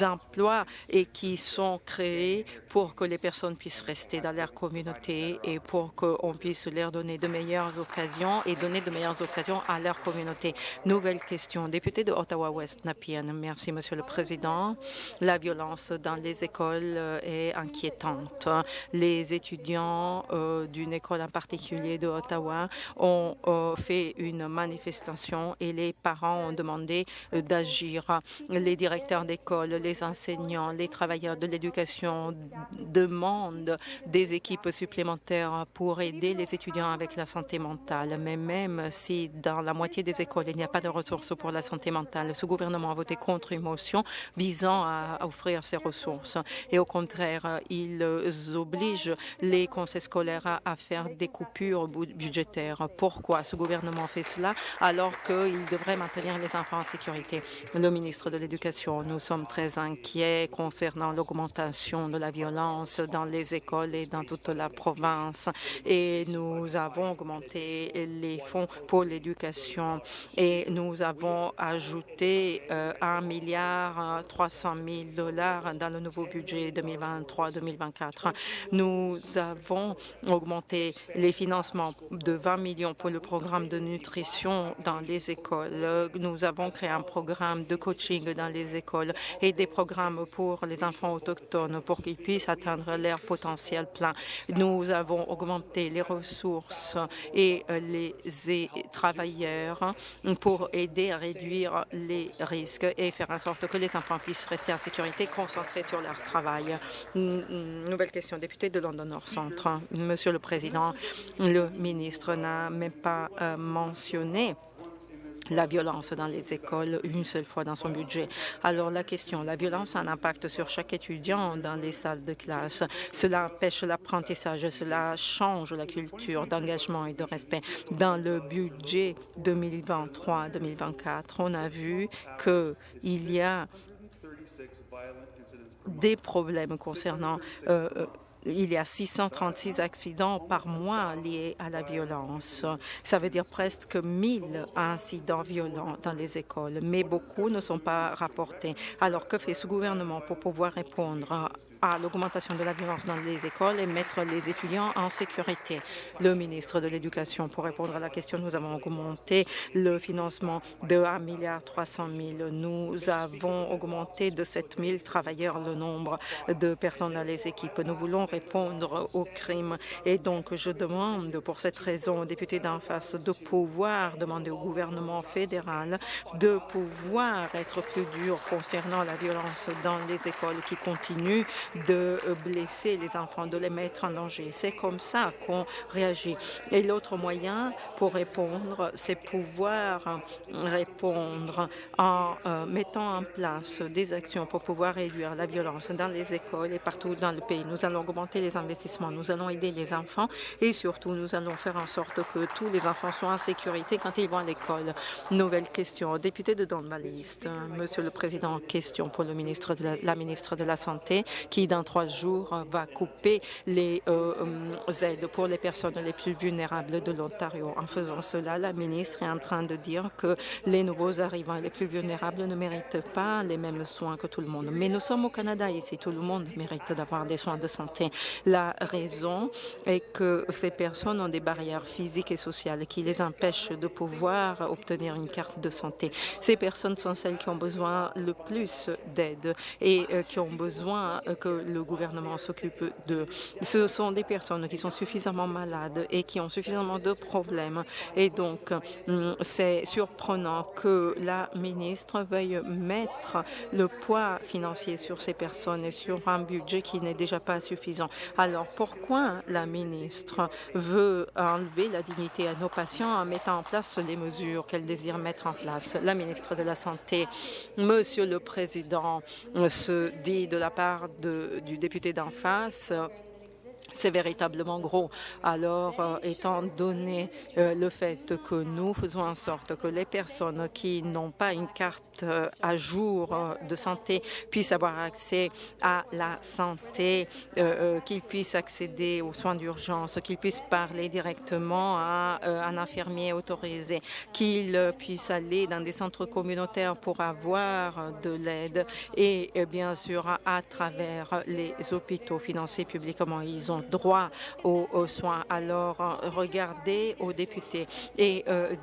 Speaker 2: emplois et qui sont créés pour que les personnes puissent rester dans leur communauté et pour qu'on puisse leur donner de meilleures occasions et donner de meilleures occasions à leur communauté. Nouvelle question. Député de Ottawa-West, Napian. Merci, Monsieur le Président. La violence dans les écoles euh, est inquiétante. Les étudiants euh, d'une école en particulier de Ottawa ont euh, fait une manifestation et les parents ont demandé d'agir. Les directeurs d'école, les enseignants, les travailleurs de l'éducation demandent des équipes supplémentaires pour aider les étudiants avec la santé mentale. Mais même si dans la moitié des écoles, il n'y a pas de ressources pour la santé mentale, ce gouvernement a voté contre une motion visant à offrir ces ressources. Et au contraire, ils obligent les conseils scolaires à faire des coupures budgétaires. Pourquoi ce gouvernement fait cela alors qu'il devrait maintenir les enfants en sécurité? Le ministre de l'Éducation, nous sommes très inquiets concernant l'augmentation de la violence dans les écoles et dans toute la province. Et nous avons augmenté les fonds pour l'éducation et nous avons ajouté euh, un milliard 300 000 dollars dans le nouveau budget 2023-2024. Nous avons augmenté les financements de 20 millions pour le programme de nutrition dans les écoles. Nous avons créé un programme de coaching dans les écoles et des programmes pour les enfants autochtones pour qu'ils puissent atteindre leur potentiel plein. Nous avons augmenté les ressources et euh, les travailleurs pour aider à réduire les risques et faire en sorte que les enfants puissent rester en sécurité, concentrés sur leur travail. Nouvelle question, député de London Nord Centre. Monsieur le Président, le ministre n'a même pas euh, mentionné la violence dans les écoles une seule fois dans son budget. Alors la question, la violence a un impact sur chaque étudiant dans les salles de classe. Cela empêche l'apprentissage, cela change la culture d'engagement et de respect. Dans le budget 2023-2024, on a vu qu'il y a des problèmes concernant euh, euh, il y a 636 accidents par mois liés à la violence. Ça veut dire presque 1000 incidents violents dans les écoles, mais beaucoup ne sont pas rapportés. Alors, que fait ce gouvernement pour pouvoir répondre à l'augmentation de la violence dans les écoles et mettre les étudiants en sécurité? Le ministre de l'Éducation, pour répondre à la question, nous avons augmenté le financement de 1 milliard 300 000. Nous avons augmenté de 7 000 travailleurs le nombre de personnes dans les équipes. Nous voulons répondre aux crimes. Et donc, je demande pour cette raison aux députés d'en face de pouvoir demander au gouvernement fédéral de pouvoir être plus dur concernant la violence dans les écoles qui continuent de blesser les enfants, de les mettre en danger. C'est comme ça qu'on réagit. Et l'autre moyen pour répondre, c'est pouvoir répondre en euh, mettant en place des actions pour pouvoir réduire la violence dans les écoles et partout dans le pays. Nous allons les investissements. Nous allons aider les enfants et surtout, nous allons faire en sorte que tous les enfants soient en sécurité quand ils vont à l'école. Nouvelle question. Député de Don Monsieur le Président, question pour le ministre de la, ministre de la Santé qui, dans trois jours, va couper les euh, euh, aides pour les personnes les plus vulnérables de l'Ontario. En faisant cela, la ministre est en train de dire que les nouveaux arrivants les plus vulnérables ne méritent pas les mêmes soins que tout le monde. Mais nous sommes au Canada ici, tout le monde mérite d'avoir des soins de santé. La raison est que ces personnes ont des barrières physiques et sociales qui les empêchent de pouvoir obtenir une carte de santé. Ces personnes sont celles qui ont besoin le plus d'aide et euh, qui ont besoin que le gouvernement s'occupe d'eux. Ce sont des personnes qui sont suffisamment malades et qui ont suffisamment de problèmes. Et donc, hum, c'est surprenant que la ministre veuille mettre le poids financier sur ces personnes et sur un budget qui n'est déjà pas suffisant. Alors pourquoi la ministre veut enlever la dignité à nos patients en mettant en place les mesures qu'elle désire mettre en place? La ministre de la Santé, Monsieur le Président, se dit de la part du député d'en face c'est véritablement gros. Alors, euh, étant donné euh, le fait que nous faisons en sorte que les personnes qui n'ont pas une carte euh, à jour de santé puissent avoir accès à la santé, qu'ils puissent accéder aux soins d'urgence, qu'ils puissent parler directement à un infirmier autorisé, qu'ils puissent aller dans des centres communautaires pour avoir de l'aide et bien sûr à travers les hôpitaux financés publiquement. Ils ont droit aux, soins. Alors, euh, regardez aux députés et euh,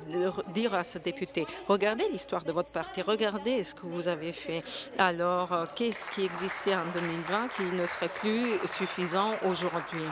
Speaker 2: dire à ce député, regardez l'histoire de votre parti, regardez ce que vous avez fait. Alors, euh, qu'est-ce qui existait en 2020 qui ne serait plus suffisant aujourd'hui?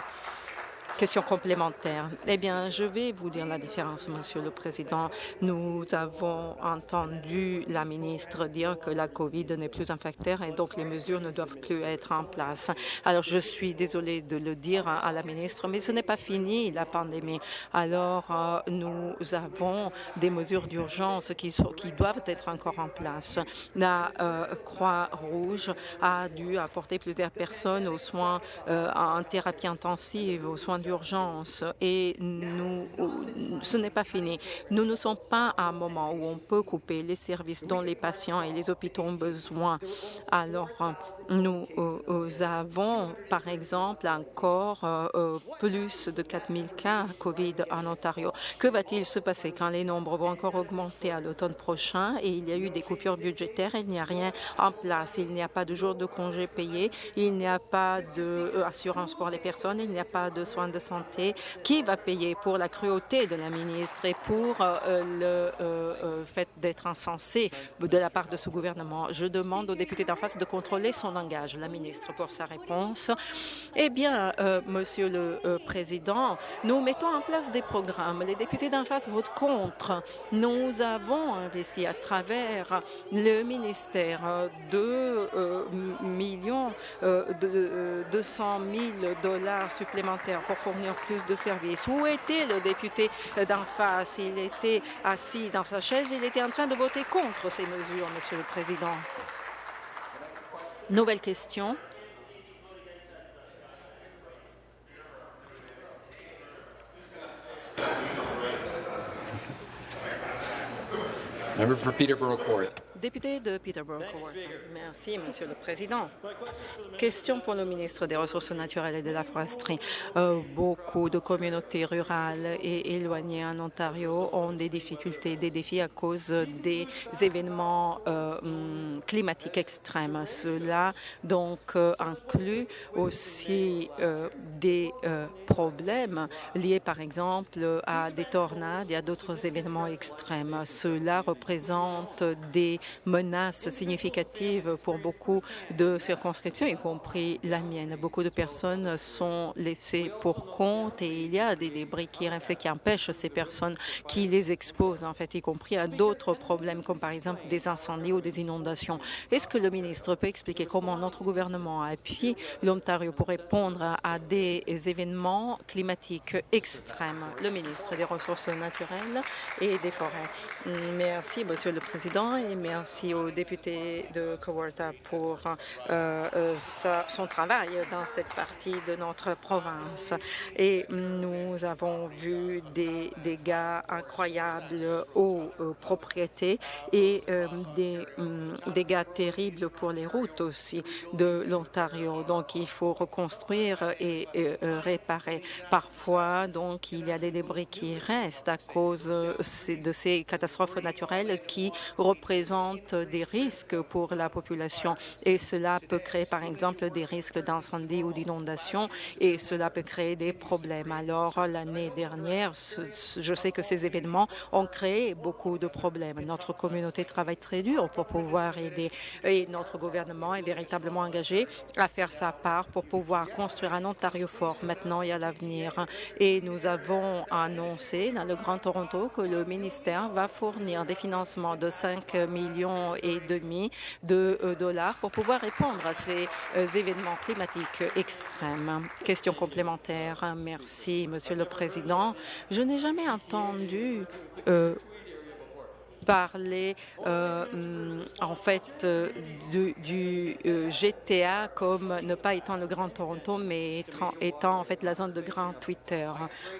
Speaker 2: Question complémentaire. Eh bien, je vais vous dire la différence, Monsieur le Président. Nous avons entendu la ministre dire que la COVID n'est plus un facteur et donc les mesures ne doivent plus être en place. Alors, je suis désolée de le dire à la ministre, mais ce n'est pas fini, la pandémie. Alors, euh, nous avons des mesures d'urgence qui, doivent être encore en place. La euh, Croix-Rouge a dû apporter plusieurs personnes aux soins euh, en thérapie intensive, aux soins d'urgence et nous, ce n'est pas fini. Nous ne sommes pas à un moment où on peut couper les services dont les patients et les hôpitaux ont besoin. Alors, nous euh, avons, par exemple, encore euh, euh, plus de 4 000 cas COVID en Ontario. Que va-t-il se passer quand les nombres vont encore augmenter à l'automne prochain et il y a eu des coupures budgétaires, il n'y a rien en place, il n'y a pas de jours de congés payés, il n'y a pas d'assurance pour les personnes, il n'y a pas de soins de santé. Qui va payer pour la cruauté de la ministre et pour le fait d'être insensé de la part de ce gouvernement? Je demande aux députés d'en face de contrôler son engage. La ministre pour sa réponse. Eh bien, euh, Monsieur le euh, Président, nous mettons en place des programmes. Les députés d'en face votent contre. Nous avons investi à travers le ministère de euh, millions de 200 000 dollars supplémentaires pour fournir plus de services. Où était le député d'en face? Il était assis dans sa chaise. Il était en train de voter contre ces mesures, Monsieur le Président. Nouvelle question. Député de Peterborough Merci, Monsieur le Président. Question pour le ministre des Ressources naturelles et de la foresterie. Euh, beaucoup de communautés rurales et éloignées en Ontario ont des difficultés, des défis à cause des événements euh, hum, climatiques extrêmes. Cela donc euh, inclut aussi des problèmes liés par exemple à des tornades et à d'autres événements extrêmes. Cela représente des menace significative pour beaucoup de circonscriptions, y compris la mienne. Beaucoup de personnes sont laissées pour compte et il y a des débris qui qui empêchent ces personnes qui les exposent, en fait, y compris à d'autres problèmes, comme par exemple des incendies ou des inondations. Est-ce que le ministre peut expliquer comment notre gouvernement a appuyé l'Ontario pour répondre à des événements climatiques extrêmes? Le ministre des Ressources naturelles et des forêts. Merci, Monsieur le Président, et Merci au député de Kawarta pour euh, euh, son travail dans cette partie de notre province. Et nous avons vu des dégâts incroyables aux, propriétés et euh, des hum, dégâts terribles pour les routes aussi de l'Ontario. Donc, il faut reconstruire et, réparer. Parfois, donc, il y a des débris qui restent à cause de ces catastrophes naturelles qui représentent des risques pour la population et cela peut créer par exemple des risques d'incendie ou d'inondation et cela peut créer des problèmes. Alors l'année dernière, je sais que ces événements ont créé beaucoup de problèmes. Notre communauté travaille très dur pour pouvoir aider et notre gouvernement est véritablement engagé à faire sa part pour pouvoir construire un Ontario fort maintenant et à l'avenir. Et nous avons annoncé dans le Grand Toronto que le ministère va fournir des financements de 5 millions et demi de euh, dollars pour pouvoir répondre à ces euh, événements climatiques extrêmes. Question complémentaire. Merci, Monsieur le Président. Je n'ai jamais entendu euh, parler hum, en fait du, GTA comme ne pas étant le Grand Toronto, mais étant, en fait la zone de Grand Twitter.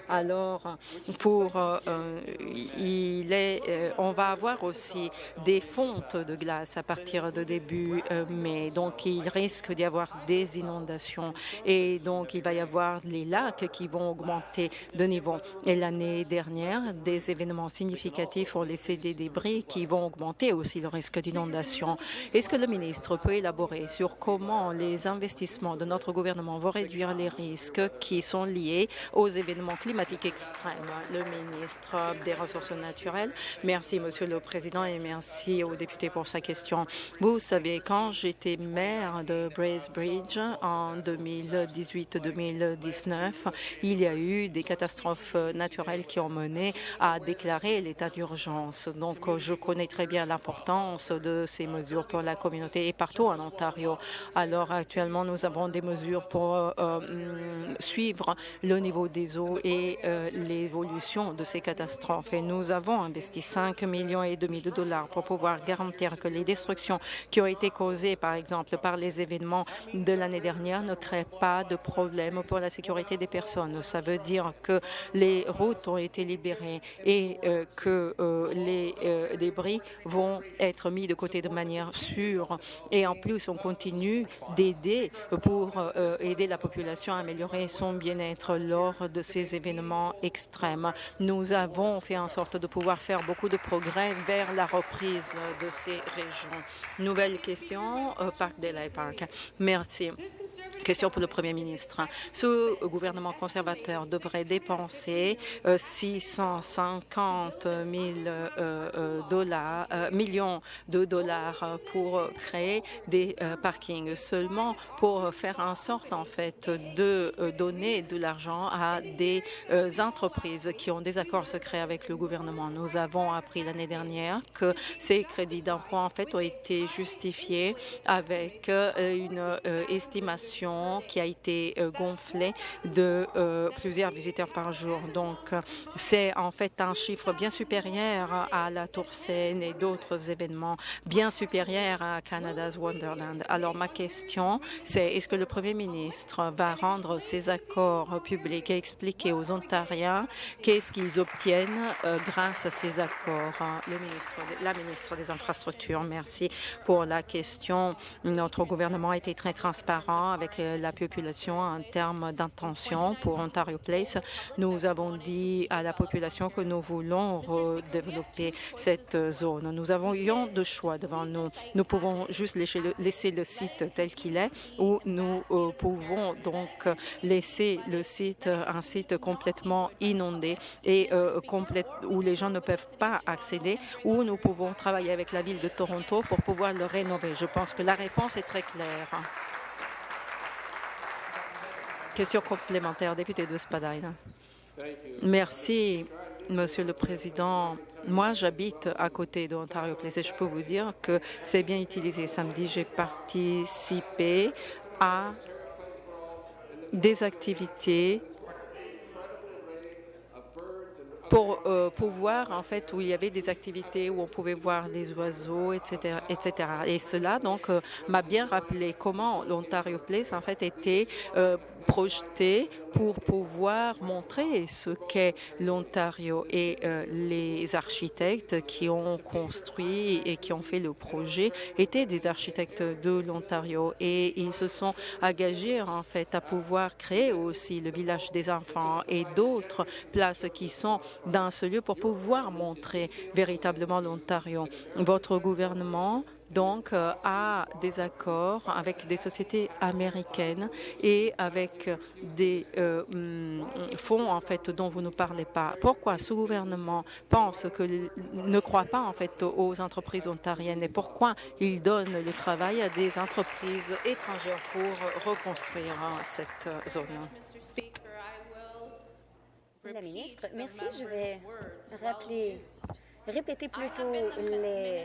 Speaker 2: Alors, pour il est, on va avoir aussi des fontes de glace à partir de début mai, donc il risque d'y avoir des inondations et donc il va y avoir les lacs qui vont augmenter de niveau. Et l'année dernière, des événements significatifs ont laissé des débris qui vont augmenter aussi le risque d'inondation. Est-ce que le ministre peut élaborer sur comment les investissements de notre gouvernement vont réduire les risques qui sont liés aux événements climatiques extrêmes? Le ministre des Ressources naturelles. Merci, Monsieur le Président, et merci aux députés pour sa question. Vous savez, quand j'étais maire de Bracebridge en 2018-2019, il y a eu des catastrophes naturelles qui ont mené à déclarer l'état d'urgence. Donc, je connais très bien l'importance de ces mesures pour la communauté et partout en Ontario. Alors, actuellement, nous avons des mesures pour euh, mm, suivre le niveau des eaux et euh, l'évolution de ces catastrophes. Et nous avons investi 5 millions et demi de dollars pour pouvoir garantir que les destructions qui ont été causées, par exemple, par les événements de l'année dernière ne créent pas de problème pour la sécurité des personnes. Ça veut dire que les routes ont été libérées et euh, que les euh, débris vont être mis de côté de manière sûre. Et en plus, on continue d'aider pour aider la population à améliorer son bien-être lors de ces événements extrêmes. Nous avons fait en sorte de pouvoir faire beaucoup de progrès vers la reprise de ces régions. Nouvelle question, Parc Delay Park. Merci. Question pour le Premier ministre. Ce gouvernement conservateur devrait dépenser 650 euh, 000 euh, euh, dollars, millions de dollars pour créer des parkings seulement pour faire en sorte en fait de donner de l'argent à des entreprises qui ont des accords secrets avec le gouvernement. Nous avons appris l'année dernière que ces crédits d'emploi en fait ont été justifiés avec une estimation qui a été gonflée de plusieurs visiteurs par jour. Donc, c'est en fait un chiffre bien supérieur à la Et d'autres événements bien supérieurs à Canada's Wonderland. Alors, ma question, c'est est-ce que le Premier ministre va rendre ses accords publics et expliquer aux Ontariens qu'est-ce qu'ils obtiennent euh, grâce à ces accords? Le ministre, la ministre des Infrastructures, merci pour la question. Notre gouvernement a été très transparent avec euh, la population en termes d'intention pour Ontario Place. Nous avons dit à la population que nous voulons redévelopper cette zone. Nous avons eu de choix devant nous. Nous pouvons juste laisser le, laisser le site tel qu'il est ou nous euh, pouvons donc laisser le site, un site complètement inondé et euh, complète, où les gens ne peuvent pas accéder ou nous pouvons travailler avec la ville de Toronto pour pouvoir le rénover. Je pense que la réponse est très claire. Question complémentaire, député de Spadina. Merci, Monsieur le Président. Moi, j'habite à côté d'Ontario Place et je peux vous dire que c'est bien utilisé. Samedi, j'ai participé à des activités pour euh, pouvoir, en fait, où il y avait des activités où on pouvait voir les oiseaux, etc., etc. Et cela, donc, euh, m'a bien rappelé comment l'Ontario Place, en fait, était euh, projeté pour pouvoir montrer ce qu'est l'Ontario et euh, les architectes qui ont construit et qui ont fait le projet étaient des architectes de l'Ontario et ils se sont engagés en fait à pouvoir créer aussi le village des enfants et d'autres places qui sont dans ce lieu pour pouvoir montrer véritablement l'Ontario. Votre gouvernement donc euh, à des accords avec des sociétés américaines et avec des euh, hum, fonds en fait dont vous ne parlez pas. Pourquoi ce gouvernement pense que ne croit pas en fait aux entreprises ontariennes et pourquoi il donne le travail à des entreprises étrangères pour reconstruire cette zone?
Speaker 4: La ministre, merci. Je vais rappeler répéter plutôt les,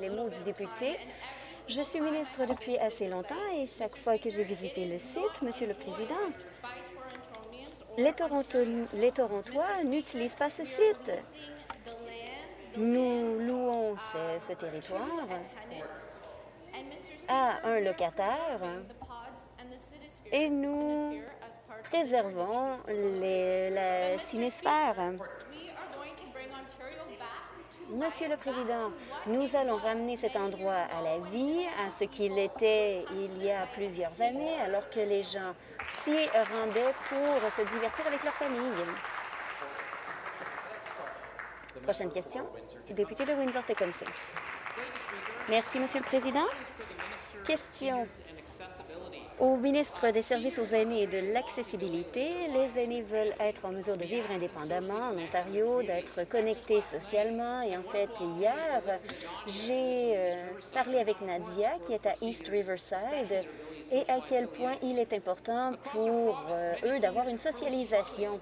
Speaker 4: les, mots du député. Je suis ministre depuis assez longtemps et chaque fois que j'ai visité le site, Monsieur le Président, les, Toronto, les Torontois n'utilisent pas ce site. Nous louons ce, territoire à un locataire et nous préservons la sinisphère. Monsieur le Président, nous allons ramener cet endroit à la vie, à ce qu'il était il y a plusieurs années, alors que les gens s'y rendaient pour se divertir avec leur famille. Prochaine question, député de Windsor-Tecumseh. Merci, Monsieur le Président. Question au ministre des Services aux aînés et de l'accessibilité. Les aînés veulent être en mesure de vivre indépendamment en Ontario, d'être connectés socialement. Et en fait, hier, j'ai euh, parlé avec Nadia, qui est à East Riverside, et à quel point il est important pour euh, eux d'avoir une socialisation.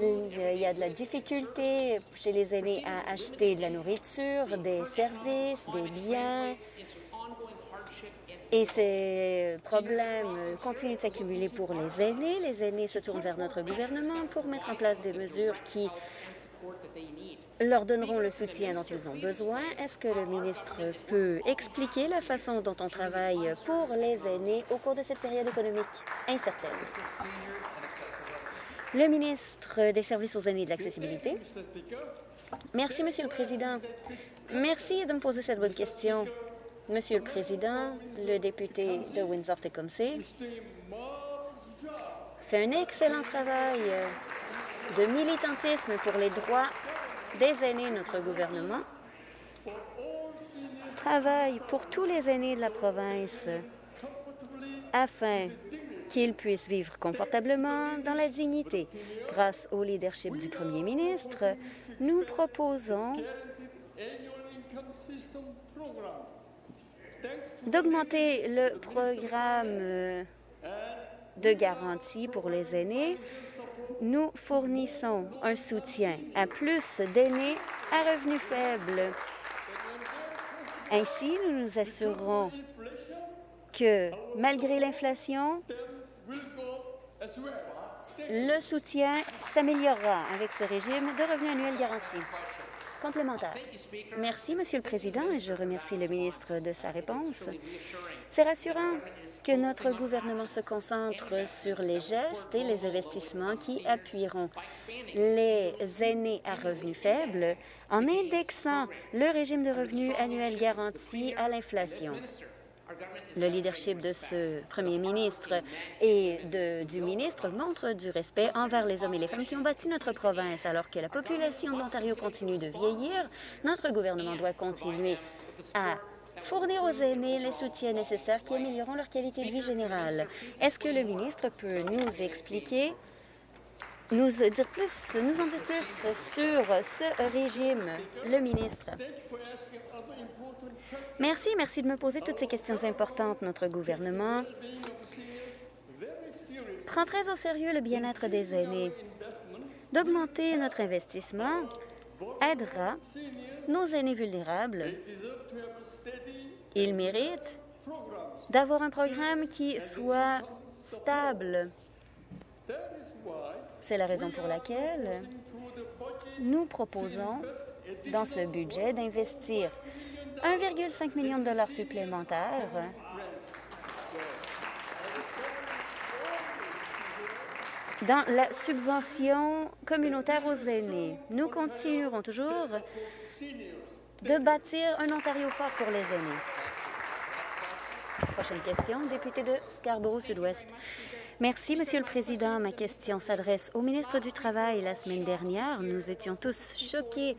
Speaker 4: Il y a de la difficulté chez les aînés à acheter de la nourriture, des services, des biens. Et ces problèmes continuent de s'accumuler pour les aînés. Les aînés se tournent vers notre gouvernement pour mettre en place des mesures qui leur donneront le soutien dont ils ont besoin. Est-ce que le ministre peut expliquer la façon dont on travaille pour les aînés au cours de cette période économique incertaine? Le ministre des Services aux aînés et de l'accessibilité. Merci, Monsieur le Président. Merci de me poser cette bonne question. Monsieur le Président, le député de Windsor-Tecumseh fait un excellent travail de militantisme pour les droits des aînés notre gouvernement, travaille pour tous les aînés de la province afin qu'ils puissent vivre confortablement dans la dignité. Grâce au leadership du premier ministre, nous proposons d'augmenter le programme de garantie pour les aînés. Nous fournissons un soutien à plus d'aînés à revenus faibles. Ainsi, nous nous assurerons que, malgré l'inflation, le soutien s'améliorera avec ce régime de revenus annuels garantis. Complémentaire. Merci, Monsieur le Président, et je remercie le ministre de sa réponse. C'est rassurant que notre gouvernement se concentre sur les gestes et les investissements qui appuieront les aînés à revenus faibles en indexant le régime de revenus annuel garanti à l'inflation. Le leadership de ce premier ministre et de, du ministre montre du respect envers les hommes et les femmes qui ont bâti notre province. Alors que la population de l'Ontario continue de vieillir, notre gouvernement doit continuer à fournir aux aînés les soutiens nécessaires qui amélioreront leur qualité de vie générale. Est-ce que le ministre peut nous expliquer, nous dire plus, nous en dire plus sur ce régime, le ministre? Merci, merci de me poser toutes ces questions importantes. Notre gouvernement prend très au sérieux le bien-être des aînés. D'augmenter notre investissement aidera nos aînés vulnérables. Ils méritent d'avoir un programme qui soit stable. C'est la raison pour laquelle nous proposons dans ce budget d'investir 1,5 million de dollars supplémentaires dans la subvention communautaire aux aînés. Nous continuerons toujours de bâtir un Ontario fort pour les aînés. Prochaine question, député de Scarborough-Sud-Ouest. Merci, Monsieur le Président. Ma question s'adresse au ministre du Travail. La semaine dernière, nous étions tous choqués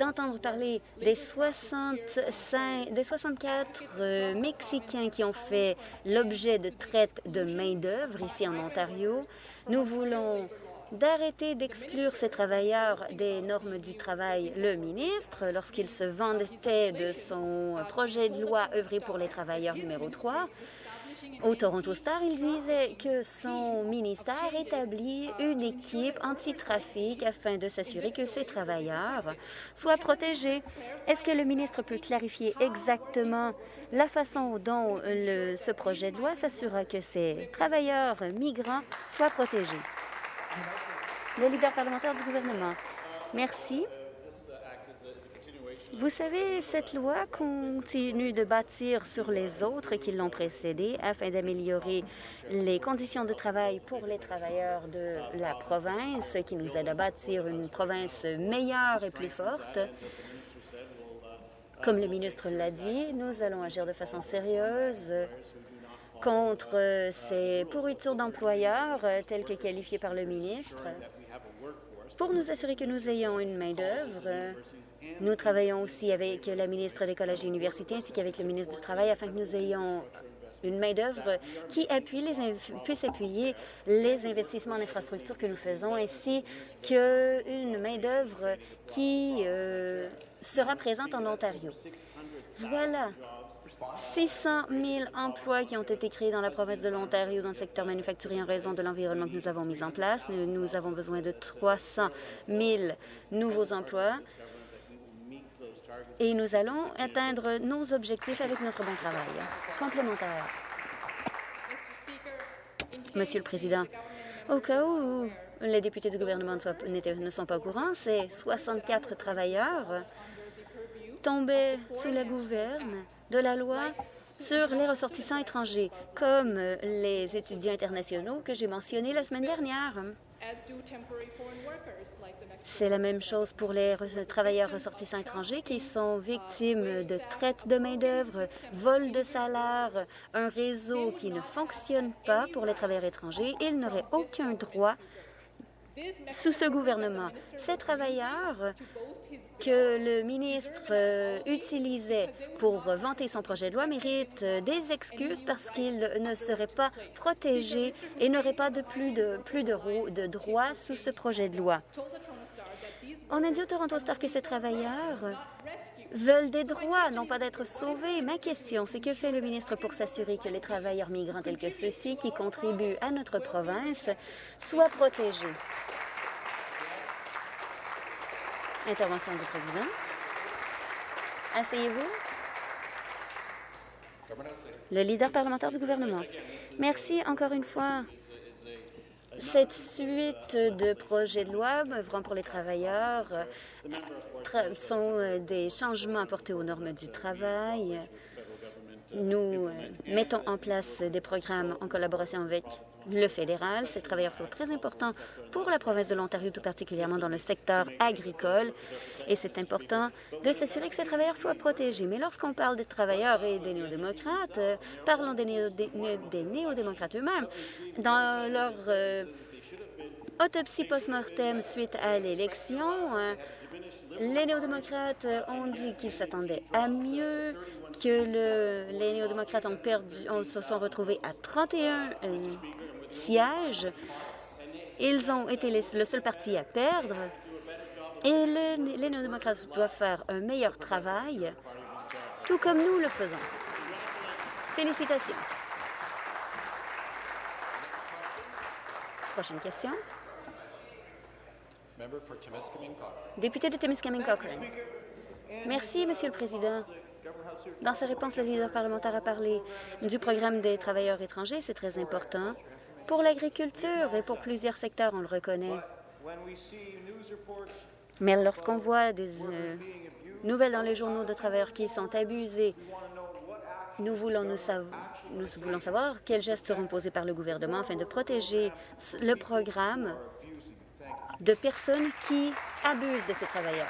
Speaker 4: d'entendre parler des, 65, des 64 euh, Mexicains qui ont fait l'objet de traite de main-d'œuvre ici en Ontario. Nous voulons d'arrêter d'exclure ces travailleurs des normes du travail. Le ministre, lorsqu'il se vantait de son projet de loi œuvrer pour les travailleurs numéro 3, au Toronto Star, il disait que son ministère établit une équipe anti-trafic afin de s'assurer que ces travailleurs soient protégés. Est-ce que le ministre peut clarifier exactement la façon dont ce projet de loi s'assurera que ces travailleurs migrants soient protégés? Le leader parlementaire du gouvernement. Merci. Vous savez, cette loi continue de bâtir sur les autres qui l'ont précédée afin d'améliorer les conditions de travail pour les travailleurs de la province, qui nous aide à bâtir une province meilleure et plus forte. Comme le ministre l'a dit, nous allons agir de façon sérieuse contre ces pourritures d'employeurs telles que qualifiées par le ministre. Pour nous assurer que nous ayons une main-d'œuvre, nous travaillons aussi avec la ministre des Collèges et Universités ainsi qu'avec le ministre du Travail afin que nous ayons une main-d'œuvre qui appuie les puisse appuyer les investissements en infrastructure que nous faisons, ainsi qu'une main-d'œuvre qui euh, sera présente en Ontario. Voilà 600 000 emplois qui ont été créés dans la province de l'Ontario dans le secteur manufacturier en raison de l'environnement que nous avons mis en place. Nous, avons besoin de 300 000 nouveaux emplois et nous allons atteindre nos objectifs avec notre bon travail. Complémentaire. Monsieur le Président, au cas où les députés du gouvernement ne sont pas au courant, c'est 64 travailleurs tombaient sous la gouverne de la loi sur les ressortissants étrangers, comme les étudiants internationaux que j'ai mentionnés la semaine dernière. C'est la même chose pour les travailleurs ressortissants étrangers qui sont victimes de traite de main-d'œuvre, vol de salaire, un réseau qui ne fonctionne pas pour les travailleurs étrangers. Ils n'auraient aucun droit sous ce gouvernement. Ces travailleurs que le ministre euh, utilisait pour vanter son projet de loi méritent euh, des excuses parce qu'ils ne seraient pas protégés et n'auraient pas de plus de, de droits sous ce projet de loi. On a dit au Toronto Star que ces travailleurs veulent des droits, non pas d'être sauvés. Ma question, c'est que fait le ministre pour s'assurer que les travailleurs migrants tels que ceux-ci qui contribuent à notre province soient protégés? Intervention du président. Asseyez-vous. Le leader parlementaire du gouvernement. Merci encore une fois. Cette suite de projets de loi œuvrant pour les travailleurs euh, sont euh, des changements apportés aux normes du travail. Nous euh, mettons en place des programmes en collaboration avec le fédéral. Ces travailleurs sont très importants pour la province de l'Ontario, tout particulièrement dans le secteur agricole. Et c'est important de s'assurer que ces travailleurs soient protégés. Mais lorsqu'on parle des travailleurs et des néo-démocrates, euh, parlons des, néo-démocrates eux-mêmes. Dans leur euh, autopsie post-mortem suite à l'élection, euh, les néo-démocrates ont dit qu'ils s'attendaient à mieux, que le, les néo-démocrates ont perdu, se sont retrouvés à 31 sièges. Ils ont été le seul parti à perdre. Et les néo-démocrates doivent faire un meilleur travail, tout comme nous le faisons. Félicitations. Prochaine question. Député de Timiskaming Cochrane. Merci, Monsieur le Président. Dans sa réponse, le leader parlementaire a parlé du programme des travailleurs étrangers. C'est très important pour l'agriculture et pour plusieurs secteurs, on le reconnaît. Mais lorsqu'on voit des euh, nouvelles dans les journaux de travailleurs qui sont abusés, nous voulons, nous, nous voulons savoir quels gestes seront posés par le gouvernement afin de protéger le programme de personnes qui abusent de ces travailleurs.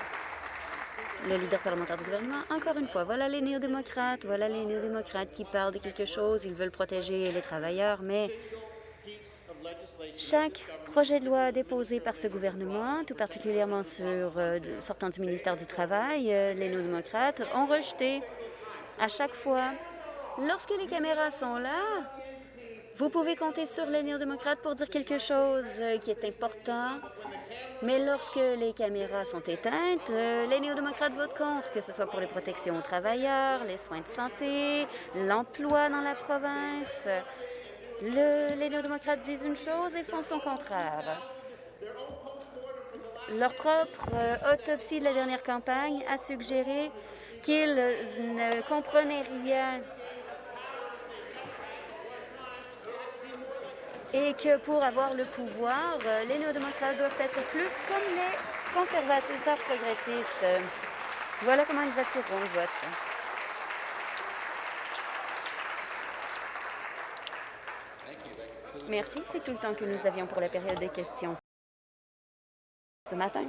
Speaker 4: Le leader parlementaire du gouvernement, encore une fois, voilà les néo-démocrates, voilà les néo-démocrates qui parlent de quelque chose, ils veulent protéger les travailleurs, mais chaque projet de loi déposé par ce gouvernement, tout particulièrement sur, euh, sortant du ministère du Travail, euh, les néo-démocrates ont rejeté à chaque fois. Lorsque les caméras sont là, vous pouvez compter sur les néo-démocrates pour dire quelque chose euh, qui est important, mais lorsque les caméras sont éteintes, les néo-démocrates votent contre, que ce soit pour les protections aux travailleurs, les soins de santé, l'emploi dans la province, les néo-démocrates disent une chose et font son contraire. Leur propre euh, autopsie de la dernière campagne a suggéré qu'ils ne comprenaient rien et que pour avoir le pouvoir, euh, les néo-démocrates doivent être plus comme les conservateurs progressistes. Voilà comment ils attireront le vote. Merci, c'est tout le temps que nous avions pour la période des questions ce matin.